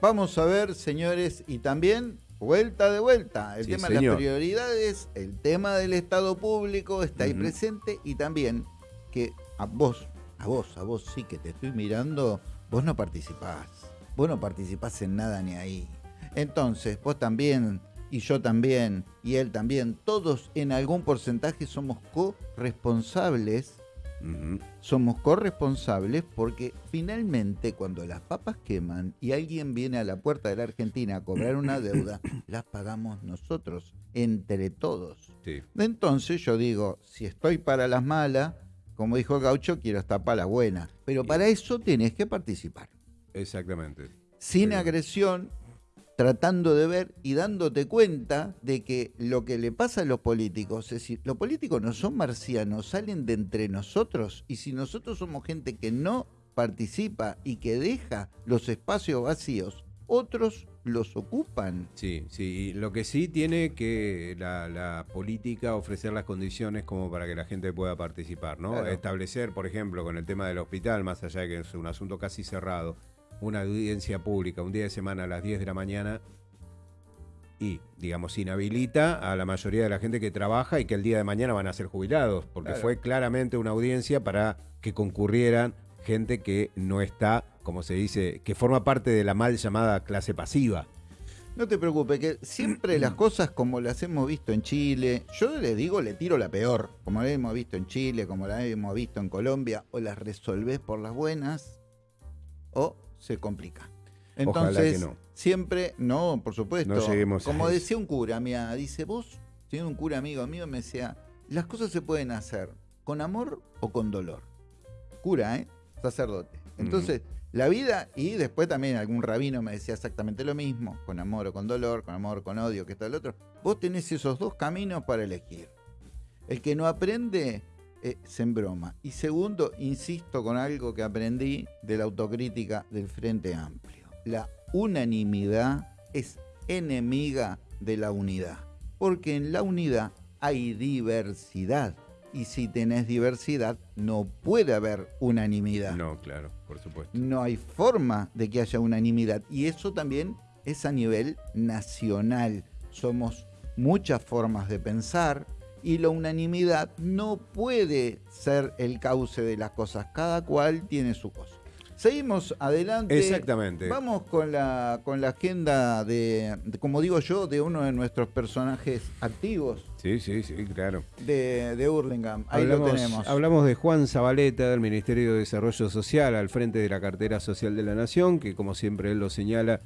Vamos a ver, señores, y también vuelta de vuelta. El tema de las prioridades, el tema del Estado público está ahí presente y también que a vos, a vos, a vos sí que te estoy mirando, vos no participás. Vos no participás en nada ni ahí. Entonces, vos también, y yo también, y él también, todos en algún porcentaje somos corresponsables somos corresponsables porque finalmente cuando las papas queman y alguien viene a la puerta de la Argentina a cobrar una deuda, las pagamos nosotros, entre todos. Entonces yo digo, si estoy para las malas, como dijo el gaucho, quiero estar para las buenas. Pero para eso tienes que participar. Exactamente. Sin agresión, tratando de ver y dándote cuenta de que lo que le pasa a los políticos, es decir, los políticos no son marcianos, salen de entre nosotros y si nosotros somos gente que no participa y que deja los espacios vacíos, otros los ocupan. Sí, sí, lo que sí tiene que la, política ofrecer las condiciones como para que la gente pueda participar, ¿no? Establecer, por ejemplo, con el tema del hospital, más allá de que es un asunto casi cerrado, una audiencia pública un día de semana a las 10 de la mañana y, digamos, inhabilita a la mayoría de la gente que trabaja y que el día de mañana van a ser jubilados, porque fue claramente una audiencia para que concurrieran gente que no está, como se dice, que forma parte de la mal llamada clase pasiva. No te preocupes, que siempre las cosas como las hemos visto en Chile, yo les digo, le tiro la peor, como la hemos visto en Chile, como la hemos visto en Colombia, o las resolvés por las buenas, o se complica. Entonces, siempre, no, por supuesto. como decía un cura, mía, dice, vos, tiene un cura amigo mío, me decía, las cosas se pueden hacer con amor o con dolor. Cura, ¿eh? Sacerdote. Entonces, la vida, y después también algún rabino me decía exactamente lo mismo, con amor o con dolor, con amor o con odio, que está el otro. Vos tenés esos dos caminos para elegir. El que no aprende es en broma. Y segundo, insisto con algo que aprendí de la autocrítica del Frente Amplio. La unanimidad es enemiga de la unidad, porque en la unidad hay diversidad. Y si tenés diversidad, no puede haber unanimidad. No, claro, por supuesto. No hay forma de que haya unanimidad. Y eso también es a nivel nacional. Somos muchas formas de pensar, y la unanimidad no puede ser el cauce de las cosas, cada cual tiene su cosa. Seguimos adelante. Exactamente. Vamos con la, con la agenda de, como digo yo, de uno de nuestros personajes activos. Sí, sí, sí, claro. De, de Hurlingham. Ahí lo tenemos. Hablamos de Juan Zabaleta, del Ministerio de Desarrollo Social, al frente de la cartera social de la Nación, que como siempre él lo señala,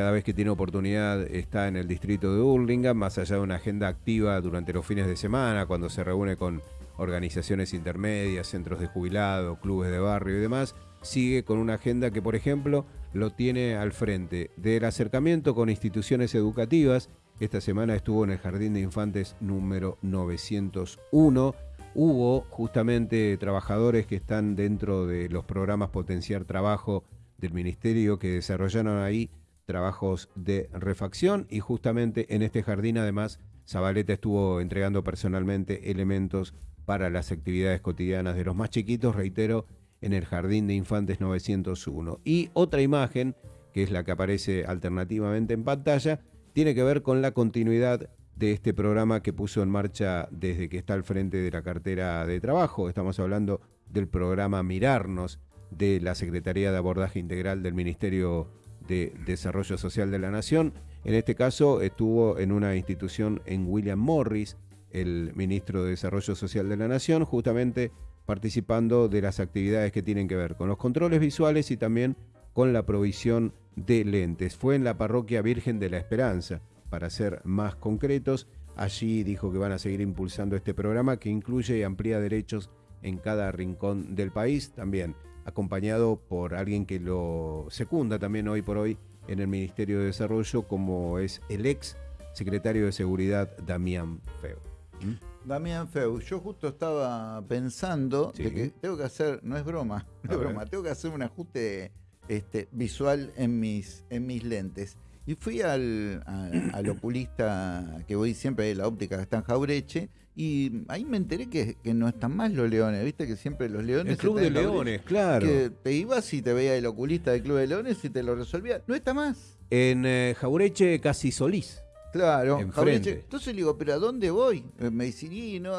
cada vez que tiene oportunidad está en el distrito de Hurlingham, más allá de una agenda activa durante los fines de semana, cuando se reúne con organizaciones intermedias, centros de jubilado, clubes de barrio y demás, sigue con una agenda que, por ejemplo, lo tiene al frente del acercamiento con instituciones educativas. Esta semana estuvo en el Jardín de Infantes número 901. Hubo justamente trabajadores que están dentro de los programas Potenciar Trabajo del Ministerio que desarrollaron ahí trabajos de refacción y justamente en este jardín además Zabaleta estuvo entregando personalmente elementos para las actividades cotidianas de los más chiquitos, reitero, en el Jardín de Infantes 901. Y otra imagen, que es la que aparece alternativamente en pantalla, tiene que ver con la continuidad de este programa que puso en marcha desde que está al frente de la cartera de trabajo. Estamos hablando del programa Mirarnos de la Secretaría de Abordaje Integral del Ministerio de Desarrollo Social de la Nación. En este caso estuvo en una institución en William Morris, el ministro de Desarrollo Social de la Nación, justamente participando de las actividades que tienen que ver con los controles visuales y también con la provisión de lentes. Fue en la parroquia Virgen de la Esperanza, para ser más concretos. Allí dijo que van a seguir impulsando este programa que incluye y amplía derechos en cada rincón del país. También acompañado por alguien que lo secunda también hoy por hoy en el Ministerio de Desarrollo, como es el ex secretario de Seguridad Damián Feu. ¿Mm? Damián Feu, yo justo estaba pensando que tengo que hacer, no es broma, no es broma, tengo que hacer un ajuste este, visual en mis, en mis lentes. Y fui al, al oculista que voy siempre, la óptica que está en Jaureche, y ahí me enteré que, no están más los leones, viste que siempre los leones... El Club de Leones, claro. Que te ibas y te veía el oculista del Club de Leones y te lo resolvía. No está más. En eh, Jaureche casi Solís. Claro, Jaureche. Entonces le digo, ¿pero a dónde voy? Eh, me dice, y no,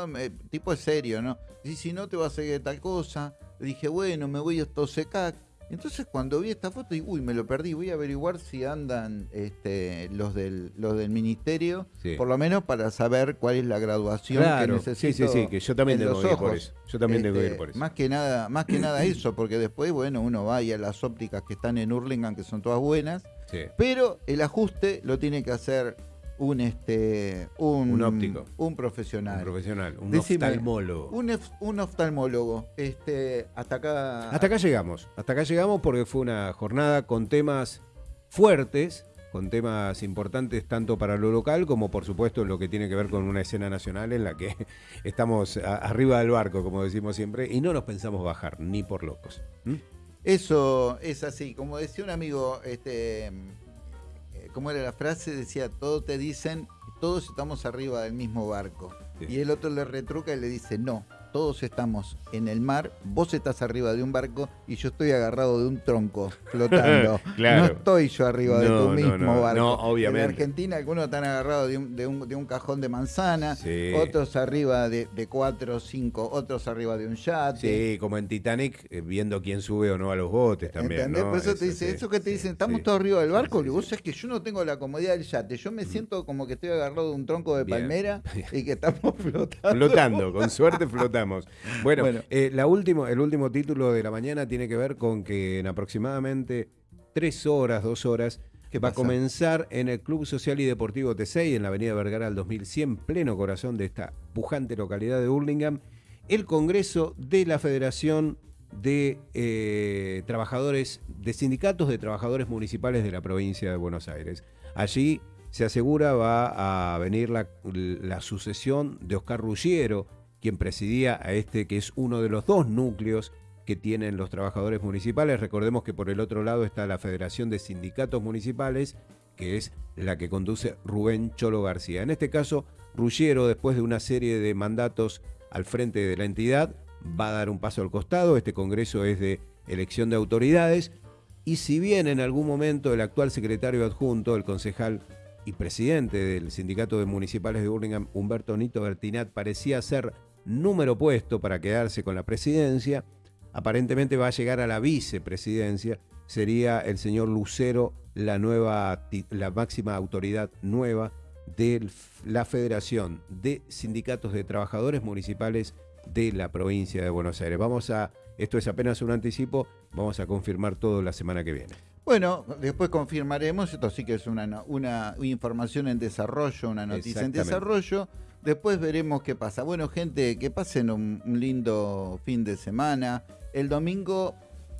tipo es serio, ¿no? Y si no te vas a seguir tal cosa. Le dije, bueno, me voy a Tosecac entonces cuando vi esta foto, dije, uy, me lo perdí, voy a averiguar si andan este, los, del, los del ministerio, por lo menos para saber cuál es la graduación que necesito. Sí, sí, sí, que yo también tengo que ir por eso. Yo también tengo que ir este, por eso. Más que nada, más que nada eso, porque después, bueno, uno va a las ópticas que están en Hurlingham, que son todas buenas, pero el ajuste lo tiene que hacer un este un, óptico. un profesional. Un profesional un oftalmólogo. un, un, oftalmólogo este hasta acá. Hasta acá llegamos hasta acá llegamos porque fue una jornada con temas fuertes con temas importantes tanto para lo local como por supuesto lo que tiene que ver con una escena nacional en la que estamos arriba del barco como decimos siempre y no nos pensamos bajar ni por locos. Eso es así. Como decía un amigo este ¿cómo era la frase? Decía, todos te dicen, todos estamos arriba del mismo barco. Y el otro le retruca y le dice, no, todos estamos en el mar, vos estás arriba de un barco y yo estoy agarrado de un tronco flotando. No estoy yo arriba de tu mismo barco. No, obviamente. En Argentina algunos están agarrados de un, de un, cajón de manzana, otros arriba de, cuatro o cinco, otros arriba de un yate. Sí, como en Titanic, eh, viendo quién sube o no a los botes también. Por eso, te dice, eso que te dicen, estamos todos arriba del barco, y vos sabés que yo no tengo la comodidad del yate, yo me siento como que estoy agarrado de un tronco de palmera y que estamos flotando. Flotando, con suerte Bueno, eh, la último, el último título de la mañana tiene que ver con que en aproximadamente tres horas, dos horas, que va a comenzar en el Club Social y Deportivo T6, en la Avenida Vergara al 2100, pleno corazón de esta pujante localidad de Hurlingham, el Congreso de la Federación de eh, Trabajadores, de Sindicatos de Trabajadores Municipales de la provincia de Buenos Aires. Allí se asegura va a venir la, la sucesión de Oscar Ruggiero, quien presidía a este que es uno de los dos núcleos que tienen los trabajadores municipales. Recordemos que por el otro lado está la Federación de Sindicatos Municipales, que es la que conduce Rubén Cholo García. En este caso, Ruggiero, después de una serie de mandatos al frente de la entidad, va a dar un paso al costado. Este Congreso es de elección de autoridades. Y si bien en algún momento el actual secretario adjunto, el concejal y presidente del Sindicato de Municipales de Burlingame, Humberto Nito Bertinat, parecía ser número puesto para quedarse con la presidencia, aparentemente va a llegar a la vicepresidencia, sería el señor Lucero la nueva la máxima autoridad nueva de la Federación de Sindicatos de Trabajadores Municipales de la provincia de Buenos Aires. Vamos a esto es apenas un anticipo, vamos a confirmar todo la semana que viene. Bueno, después confirmaremos, esto sí que es una, una información en desarrollo, una noticia en desarrollo. Después veremos qué pasa. Bueno, gente, que pasen un, lindo fin de semana. El domingo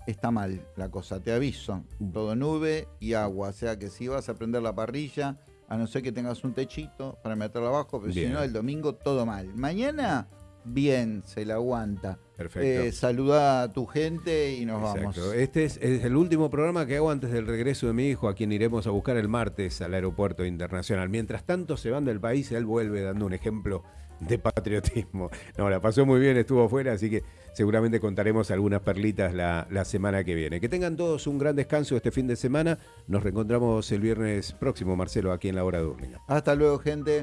está mal la cosa, te aviso. Todo nube y agua. O sea que si vas a prender la parrilla, a no ser que tengas un techito para meterlo abajo, pero si no, el domingo todo mal. Mañana bien, se la aguanta. Perfecto. Eh, saluda a tu gente y nos vamos. Este es, el último programa que hago antes del regreso de mi hijo, a quien iremos a buscar el martes al aeropuerto internacional. Mientras tanto se van del país, él vuelve dando un ejemplo de patriotismo. No, la pasó muy bien, estuvo afuera, así que seguramente contaremos algunas perlitas la, la semana que viene. Que tengan todos un gran descanso este fin de semana. Nos reencontramos el viernes próximo, Marcelo, aquí en la hora de Urlinga. Hasta luego, gente.